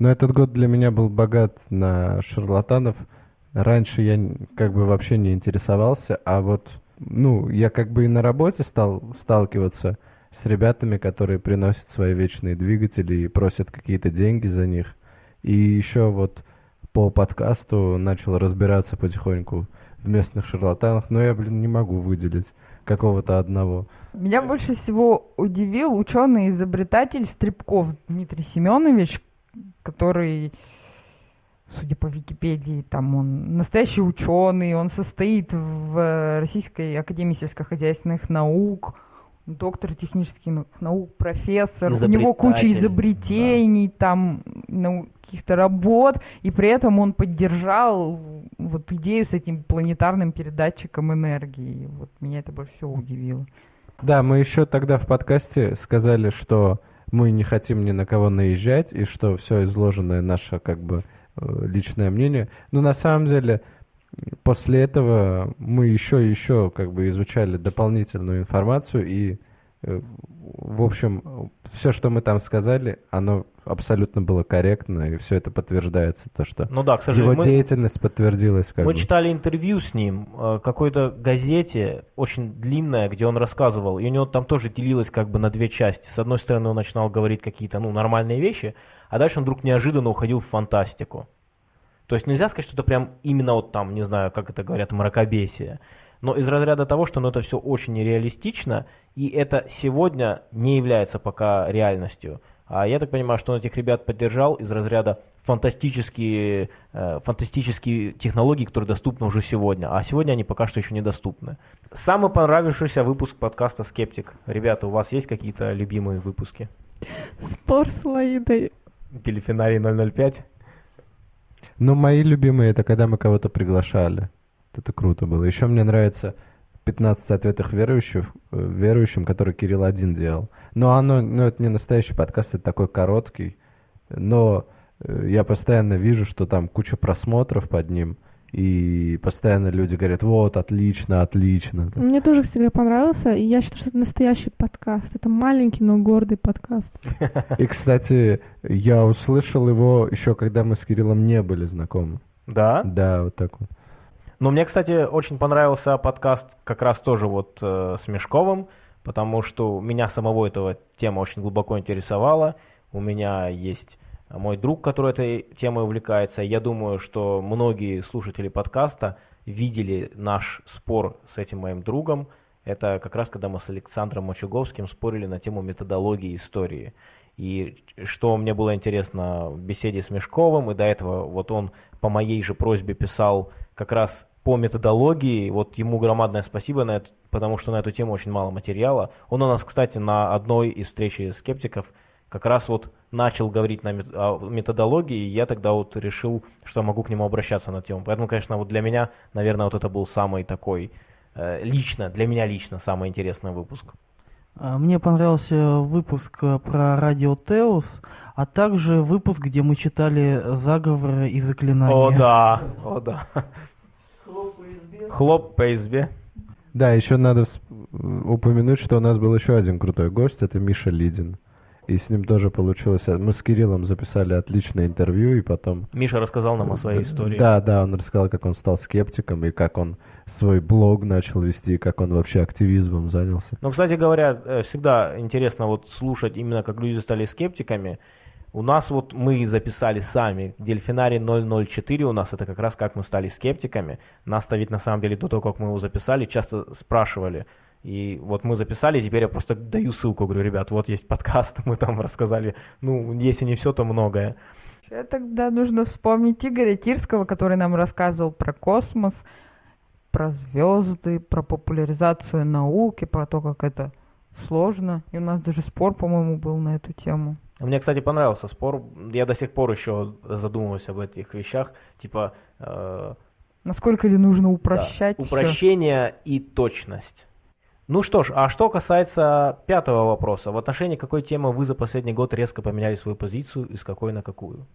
Но этот год для меня был богат на шарлатанов. Раньше я как бы вообще не интересовался, а вот, ну, я как бы и на работе стал сталкиваться с ребятами, которые приносят свои вечные двигатели и просят какие-то деньги за них. И еще вот по подкасту начал разбираться потихоньку в местных шарлатанах, но я, блин, не могу выделить какого-то одного. Меня больше всего удивил ученый-изобретатель Стрибков Дмитрий Семенович, который, судя по Википедии, там он настоящий ученый, он состоит в Российской Академии сельскохозяйственных наук, доктор технических наук, профессор, у него куча изобретений, да. там ну, каких-то работ, и при этом он поддержал вот идею с этим планетарным передатчиком энергии. Вот меня это больше всего удивило. Да, мы еще тогда в подкасте сказали, что мы не хотим ни на кого наезжать, и что все изложенное наше как бы э, личное мнение. Но на самом деле после этого мы еще и еще как бы изучали дополнительную информацию и э, в общем все что мы там сказали оно абсолютно было корректно и все это подтверждается то что ну да к сожалению его мы, деятельность подтвердилась как мы бы. читали интервью с ним э, какой-то газете очень длинное где он рассказывал и у него там тоже делилось как бы на две части с одной стороны он начинал говорить какие-то ну нормальные вещи а дальше он вдруг неожиданно уходил в фантастику то есть нельзя сказать, что это прям именно вот там, не знаю, как это говорят, мракобесие. Но из разряда того, что ну, это все очень нереалистично, и это сегодня не является пока реальностью. А я так понимаю, что он этих ребят поддержал из разряда фантастические, э, фантастические технологии, которые доступны уже сегодня. А сегодня они пока что еще недоступны. Самый понравившийся выпуск подкаста «Скептик». Ребята, у вас есть какие-то любимые выпуски? Спор с Лаидой. Телефинарий 005? Ну, мои любимые, это когда мы кого-то приглашали. Это круто было. Еще мне нравится 15 ответов верующих, э, верующим, который Кирилл один делал. Но оно, ну, это не настоящий подкаст, это такой короткий. Но э, я постоянно вижу, что там куча просмотров под ним. И постоянно люди говорят, вот, отлично, отлично. Мне тоже всегда понравился, и я считаю, что это настоящий подкаст. Это маленький, но гордый подкаст. И, кстати, я услышал его еще, когда мы с Кириллом не были знакомы. Да? Да, вот так вот. Ну, мне, кстати, очень понравился подкаст как раз тоже вот э, с Мешковым, потому что меня самого этого тема очень глубоко интересовала. У меня есть мой друг, который этой темой увлекается. Я думаю, что многие слушатели подкаста видели наш спор с этим моим другом. Это как раз когда мы с Александром Мочуговским спорили на тему методологии истории. И что мне было интересно в беседе с Мешковым, и до этого вот он по моей же просьбе писал как раз по методологии, вот ему громадное спасибо, на это, потому что на эту тему очень мало материала. Он у нас, кстати, на одной из встречи скептиков как раз вот начал говорить на о методологии, и я тогда вот решил, что могу к нему обращаться на тему. Поэтому, конечно, вот для меня, наверное, вот это был самый такой, э, лично, для меня лично самый интересный выпуск. А, мне понравился выпуск э, про радио Теос, а также выпуск, где мы читали заговоры и заклинания. О да, о да. Хлоп по избе. Хлоп по избе. Да, еще надо упомянуть, что у нас был еще один крутой гость, это Миша Лидин и с ним тоже получилось. Мы с Кириллом записали отличное интервью, и потом... Миша рассказал нам о своей истории. Да, да, он рассказал, как он стал скептиком, и как он свой блог начал вести, и как он вообще активизмом занялся. Ну, кстати говоря, э, всегда интересно вот слушать именно, как люди стали скептиками. У нас вот мы записали сами, Дельфинарий 004 у нас, это как раз как мы стали скептиками. Нас-то ведь на самом деле до того, как мы его записали, часто спрашивали, и вот мы записали, теперь я просто даю ссылку, говорю, ребят, вот есть подкаст, мы там рассказали, ну, если не все, то многое. Тогда нужно вспомнить Игоря Тирского, который нам рассказывал про космос, про звезды, про популяризацию науки, про то, как это сложно. И у нас даже спор, по-моему, был на эту тему. Мне, кстати, понравился спор. Я до сих пор еще задумываюсь об этих вещах. Типа... Э... Насколько ли нужно упрощать? Да, упрощение и точность. Ну что ж, а что касается пятого вопроса, в отношении какой темы вы за последний год резко поменяли свою позицию и с какой на какую?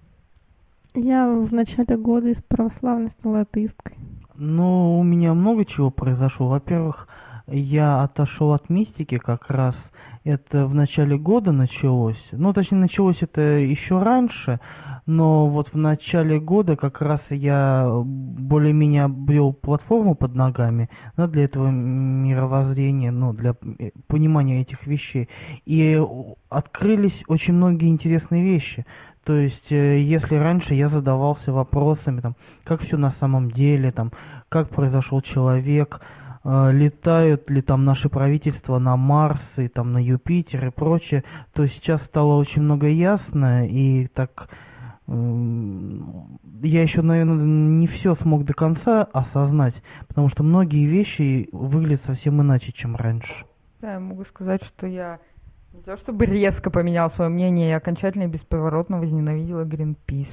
Я в начале года из православной стала атеисткой. Ну, у меня много чего произошло. Во-первых, я отошел от мистики как раз. Это в начале года началось. Ну, точнее, началось это еще раньше но вот в начале года как раз я более-менее обрел платформу под ногами да, для этого мировоззрения, ну, для э, понимания этих вещей. И открылись очень многие интересные вещи. То есть, э, если раньше я задавался вопросами, там, как все на самом деле, там, как произошел человек, э, летают ли там наши правительства на Марс и там на Юпитер и прочее, то сейчас стало очень много ясно и так я еще, наверное, не все смог до конца осознать, потому что многие вещи выглядят совсем иначе, чем раньше. Да, я могу сказать, что я не то чтобы резко поменял свое мнение, я окончательно и бесповоротно возненавидела Greenpeace.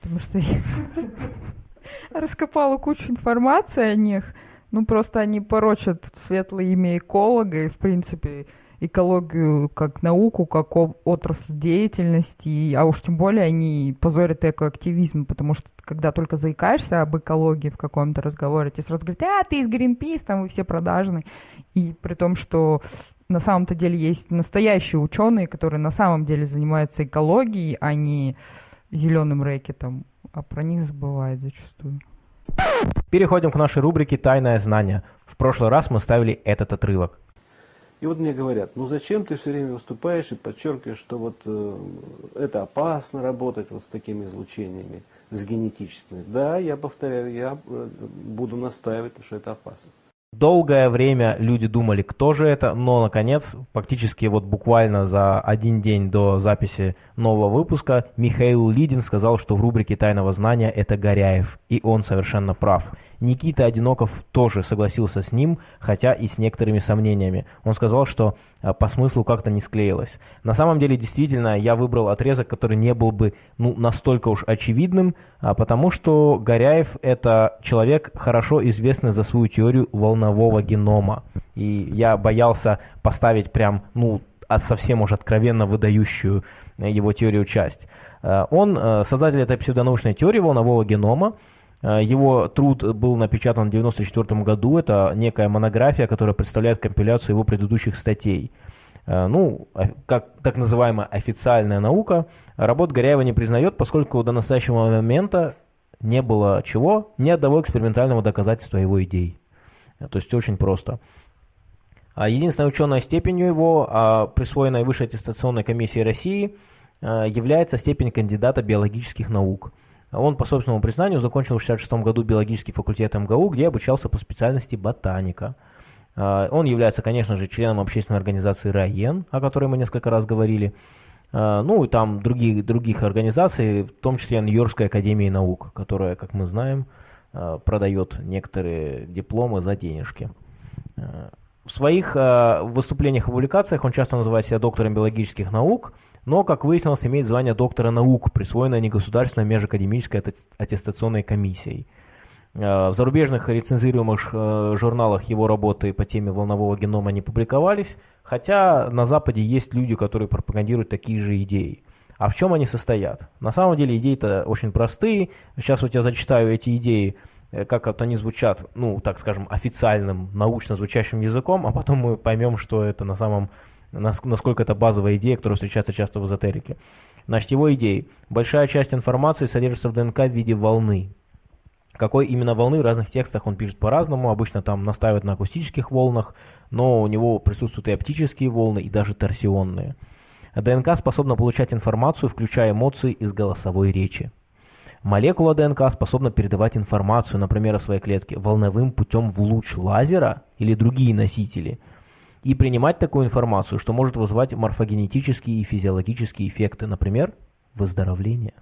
Потому что я раскопала кучу информации о них. Ну, просто они порочат светлое имя эколога и, в принципе, экологию как науку, как отрасль деятельности, а уж тем более они позорят экоактивизм, потому что когда только заикаешься об экологии в каком-то разговоре, тебе сразу говорят, а, ты из Greenpeace, там вы все продажные. И при том, что на самом-то деле есть настоящие ученые, которые на самом деле занимаются экологией, а не зеленым рэкетом, а про них забывают зачастую. Переходим к нашей рубрике «Тайное знание». В прошлый раз мы ставили этот отрывок. И вот мне говорят, ну зачем ты все время выступаешь и подчеркиваешь, что вот э, это опасно работать вот с такими излучениями, с генетическими. Да, я повторяю, я э, буду настаивать, что это опасно. Долгое время люди думали, кто же это, но, наконец, фактически вот буквально за один день до записи нового выпуска Михаил Лидин сказал, что в рубрике «Тайного знания» это Горяев, и он совершенно прав. Никита Одиноков тоже согласился с ним, хотя и с некоторыми сомнениями. Он сказал, что а, по смыслу как-то не склеилось. На самом деле, действительно, я выбрал отрезок, который не был бы ну, настолько уж очевидным, а, потому что Горяев – это человек, хорошо известный за свою теорию волнового генома. И я боялся поставить прям, ну, а совсем уж откровенно выдающую э, его теорию часть. Э, он э, создатель этой псевдонаучной теории волнового генома, Э, его труд был напечатан в 1994 году. Это некая монография, которая представляет компиляцию его предыдущих статей. Э, ну, как так называемая официальная наука, работ Горяева не признает, поскольку до настоящего момента не было чего, ни одного экспериментального доказательства его идей. Э, то есть очень просто. А единственной ученой степенью его, а присвоенной Высшей аттестационной комиссией России, является степень кандидата биологических наук – он, по собственному признанию, закончил в 1966 году биологический факультет МГУ, где обучался по специальности ботаника. А, он является, конечно же, членом общественной организации РАЕН, о которой мы несколько раз говорили. А, ну и там других, других организаций, в том числе Нью-Йоркской академии наук, которая, как мы знаем, а, продает некоторые дипломы за денежки. В своих выступлениях и публикациях он часто называет себя доктором биологических наук, но, как выяснилось, имеет звание доктора наук, присвоенное негосударственной межакадемической аттестационной комиссией. Э, в зарубежных рецензируемых э, журналах его работы по теме волнового генома не публиковались, хотя на Западе есть люди, которые пропагандируют такие же идеи. А в чем они состоят? На самом деле идеи-то очень простые. Сейчас вот я зачитаю эти идеи, э, как вот они звучат, ну, так скажем, официальным, научно звучащим языком, а потом мы поймем, что это на самом насколько это базовая идея, которая встречается часто в эзотерике. Значит, его идеи. Большая часть информации содержится в ДНК в виде волны. Какой именно волны в разных текстах он пишет по-разному. Обычно там настаивают на акустических волнах, но у него присутствуют и оптические волны, и даже торсионные. ДНК способна получать информацию, включая эмоции из голосовой речи. Молекула ДНК способна передавать информацию, например, о своей клетке, волновым путем в луч лазера или другие носители – и принимать такую информацию, что может вызывать морфогенетические и физиологические эффекты, например, выздоровление.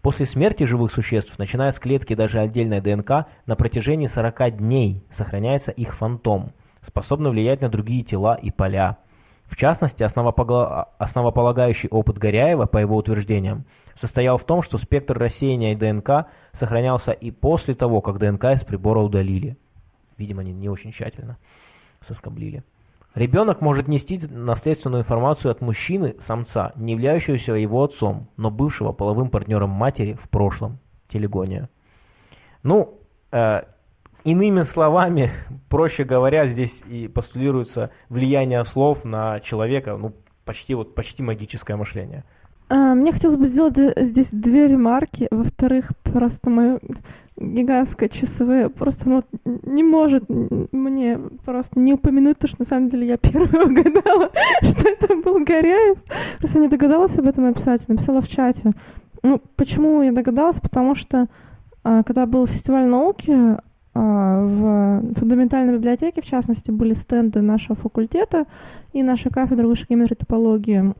После смерти живых существ, начиная с клетки даже отдельной ДНК, на протяжении 40 дней сохраняется их фантом, способный влиять на другие тела и поля. В частности, основополагающий опыт Горяева, по его утверждениям, состоял в том, что спектр рассеяния ДНК сохранялся и после того, как ДНК из прибора удалили. Видимо, они не очень тщательно соскоблили. Ребенок может нести наследственную информацию от мужчины, самца, не являющегося его отцом, но бывшего половым партнером матери в прошлом. Телегония. Ну, э, иными словами, проще говоря, здесь и постулируется влияние слов на человека, ну, почти, вот, почти магическое мышление. А, мне хотелось бы сделать здесь две ремарки. Во-вторых, просто мое гигантское часовое просто ну, не может мне просто не упомянуть то, что на самом деле я первая угадала, что это был Горяев. Просто не догадалась об этом написать, написала в чате. Ну, почему я догадалась? Потому что а, когда был фестиваль науки, а, в фундаментальной библиотеке, в частности, были стенды нашего факультета и нашей кафедры высшей геометрии топологии.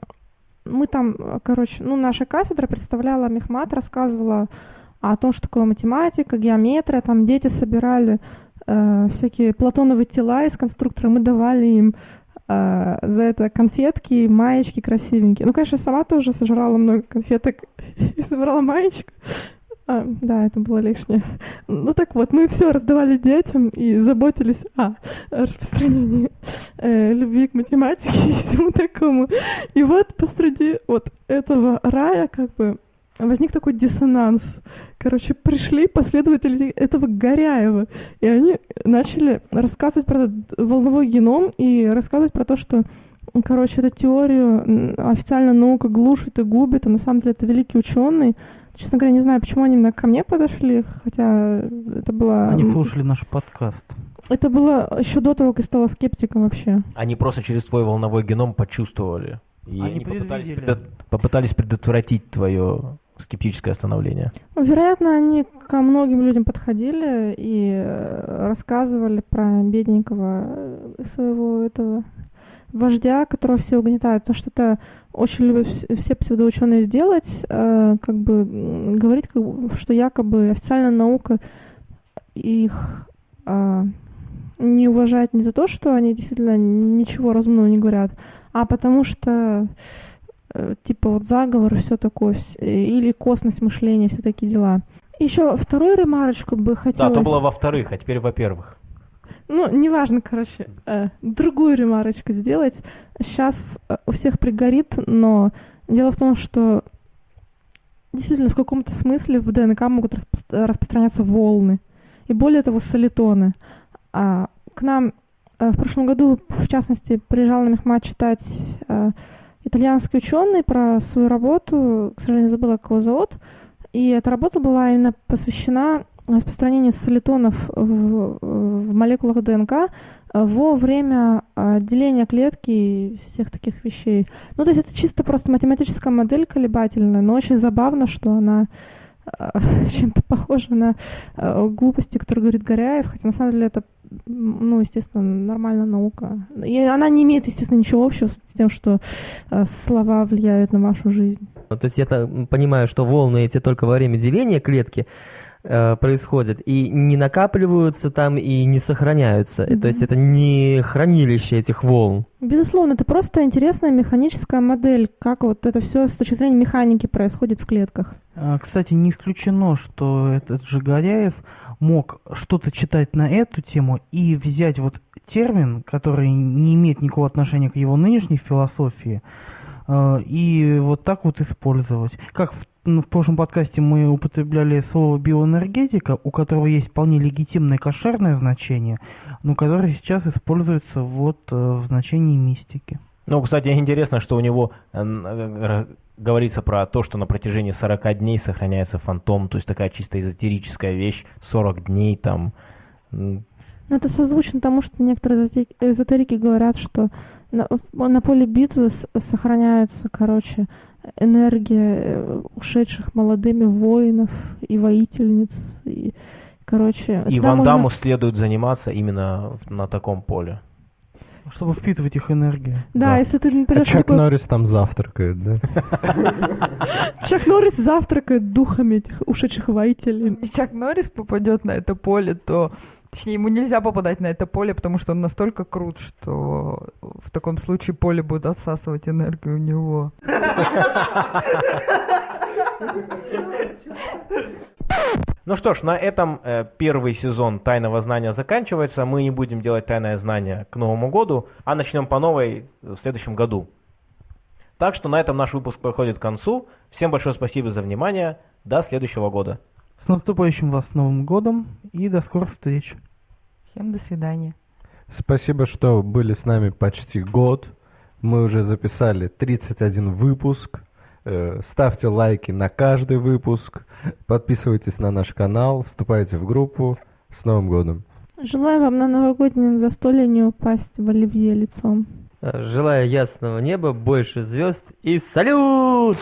Мы там, короче, ну, наша кафедра представляла Мехмат, рассказывала о том, что такое математика, геометрия, там дети собирали э, всякие платоновые тела из конструктора, мы давали им э, за это конфетки, маечки красивенькие. Ну, конечно, сама тоже сожрала много конфеток и собрала маечку. А, да, это было лишнее. Ну так вот, мы все раздавали детям и заботились о распространении э, любви к математике и всему такому. И вот посреди вот этого рая как бы возник такой диссонанс. Короче, пришли последователи этого Горяева, и они начали рассказывать про волновой геном и рассказывать про то, что короче, эту теорию официально наука глушит и губит, а на самом деле это великий ученый, Честно говоря, не знаю, почему они именно ко мне подошли, хотя это было... Они слушали наш подкаст. Это было еще до того, как я стала скептиком вообще. Они просто через твой волновой геном почувствовали. И они, они попытались, предо... попытались предотвратить твое скептическое становление. Ну, вероятно, они ко многим людям подходили и э, рассказывали про бедненького своего этого вождя, которого все угнетают, то что это очень любят все псевдоученые сделать, э, как бы говорить, как бы, что якобы официальная наука их э, не уважает не за то, что они действительно ничего разумного не говорят, а потому что э, типа вот заговор и все такое, или косность мышления, все такие дела. Еще вторую ремарочку бы хотелось... Да, то было во-вторых, а теперь во-первых. Ну, неважно, короче, э, другую ремарочку сделать. Сейчас э, у всех пригорит, но дело в том, что действительно в каком-то смысле в ДНК могут распро- распространяться волны. И более того, солитоны. А, к нам э, в прошлом году, в частности, приезжал на Мехмат читать э, итальянский ученый про свою работу, к сожалению, забыла, как его зовут. И эта работа была именно посвящена распространению солитонов в, в молекулах ДНК э, во время э, деления клетки и всех таких вещей. Ну, то есть это чисто просто математическая модель колебательная, но очень забавно, что она э, чем-то похожа на глупости, которые говорит Горяев, хотя на самом деле это, ну, естественно, нормальная наука. И она не имеет, естественно, ничего общего с тем, что слова влияют на вашу жизнь. Ну, то есть я понимаю, что волны эти только во время деления клетки, происходят и не накапливаются там и не сохраняются. Mm-hmm. То есть это не хранилище этих волн. Безусловно, это просто интересная механическая модель, как вот это все с точки зрения механики происходит в клетках. А, кстати, не исключено, что этот же Горяев мог что-то читать на эту тему и взять вот термин, который не имеет никакого отношения к его нынешней философии, э, и вот так вот использовать. Как в в прошлом подкасте мы употребляли слово биоэнергетика, у которого есть вполне легитимное кошерное значение, но которое сейчас используется вот э, в значении мистики. Ну, кстати, интересно, что у него э, говорится про то, что на протяжении 40 дней сохраняется фантом, то есть такая чисто эзотерическая вещь, 40 дней там. Это созвучно тому, что некоторые эзотерики говорят, что на, на поле битвы сохраняются, короче, энергия э, ушедших молодыми воинов и воительниц. И, короче, и Ван Даму можно... следует заниматься именно на таком поле. Чтобы впитывать их энергию. Да, да. если ты не а Чак такой... Норрис там завтракает, да? Чак Норрис завтракает духами этих ушедших воителей. Если Чак Норрис попадет на это поле, то Точнее, ему нельзя попадать на это поле, потому что он настолько крут, что в таком случае поле будет отсасывать энергию у него. Ну что ж, на этом э, первый сезон Тайного знания заканчивается. Мы не будем делать тайное знание к Новому году, а начнем по новой в следующем году. Так что на этом наш выпуск подходит к концу. Всем большое спасибо за внимание. До следующего года. С наступающим вас Новым годом и до скорых встреч. Всем до свидания. Спасибо, что были с нами почти год. Мы уже записали 31 выпуск. Э, ставьте лайки на каждый выпуск. Подписывайтесь на наш канал, вступайте в группу. С Новым годом! Желаю вам на новогоднем застолье не упасть в оливье лицом. Желаю ясного неба, больше звезд и салют!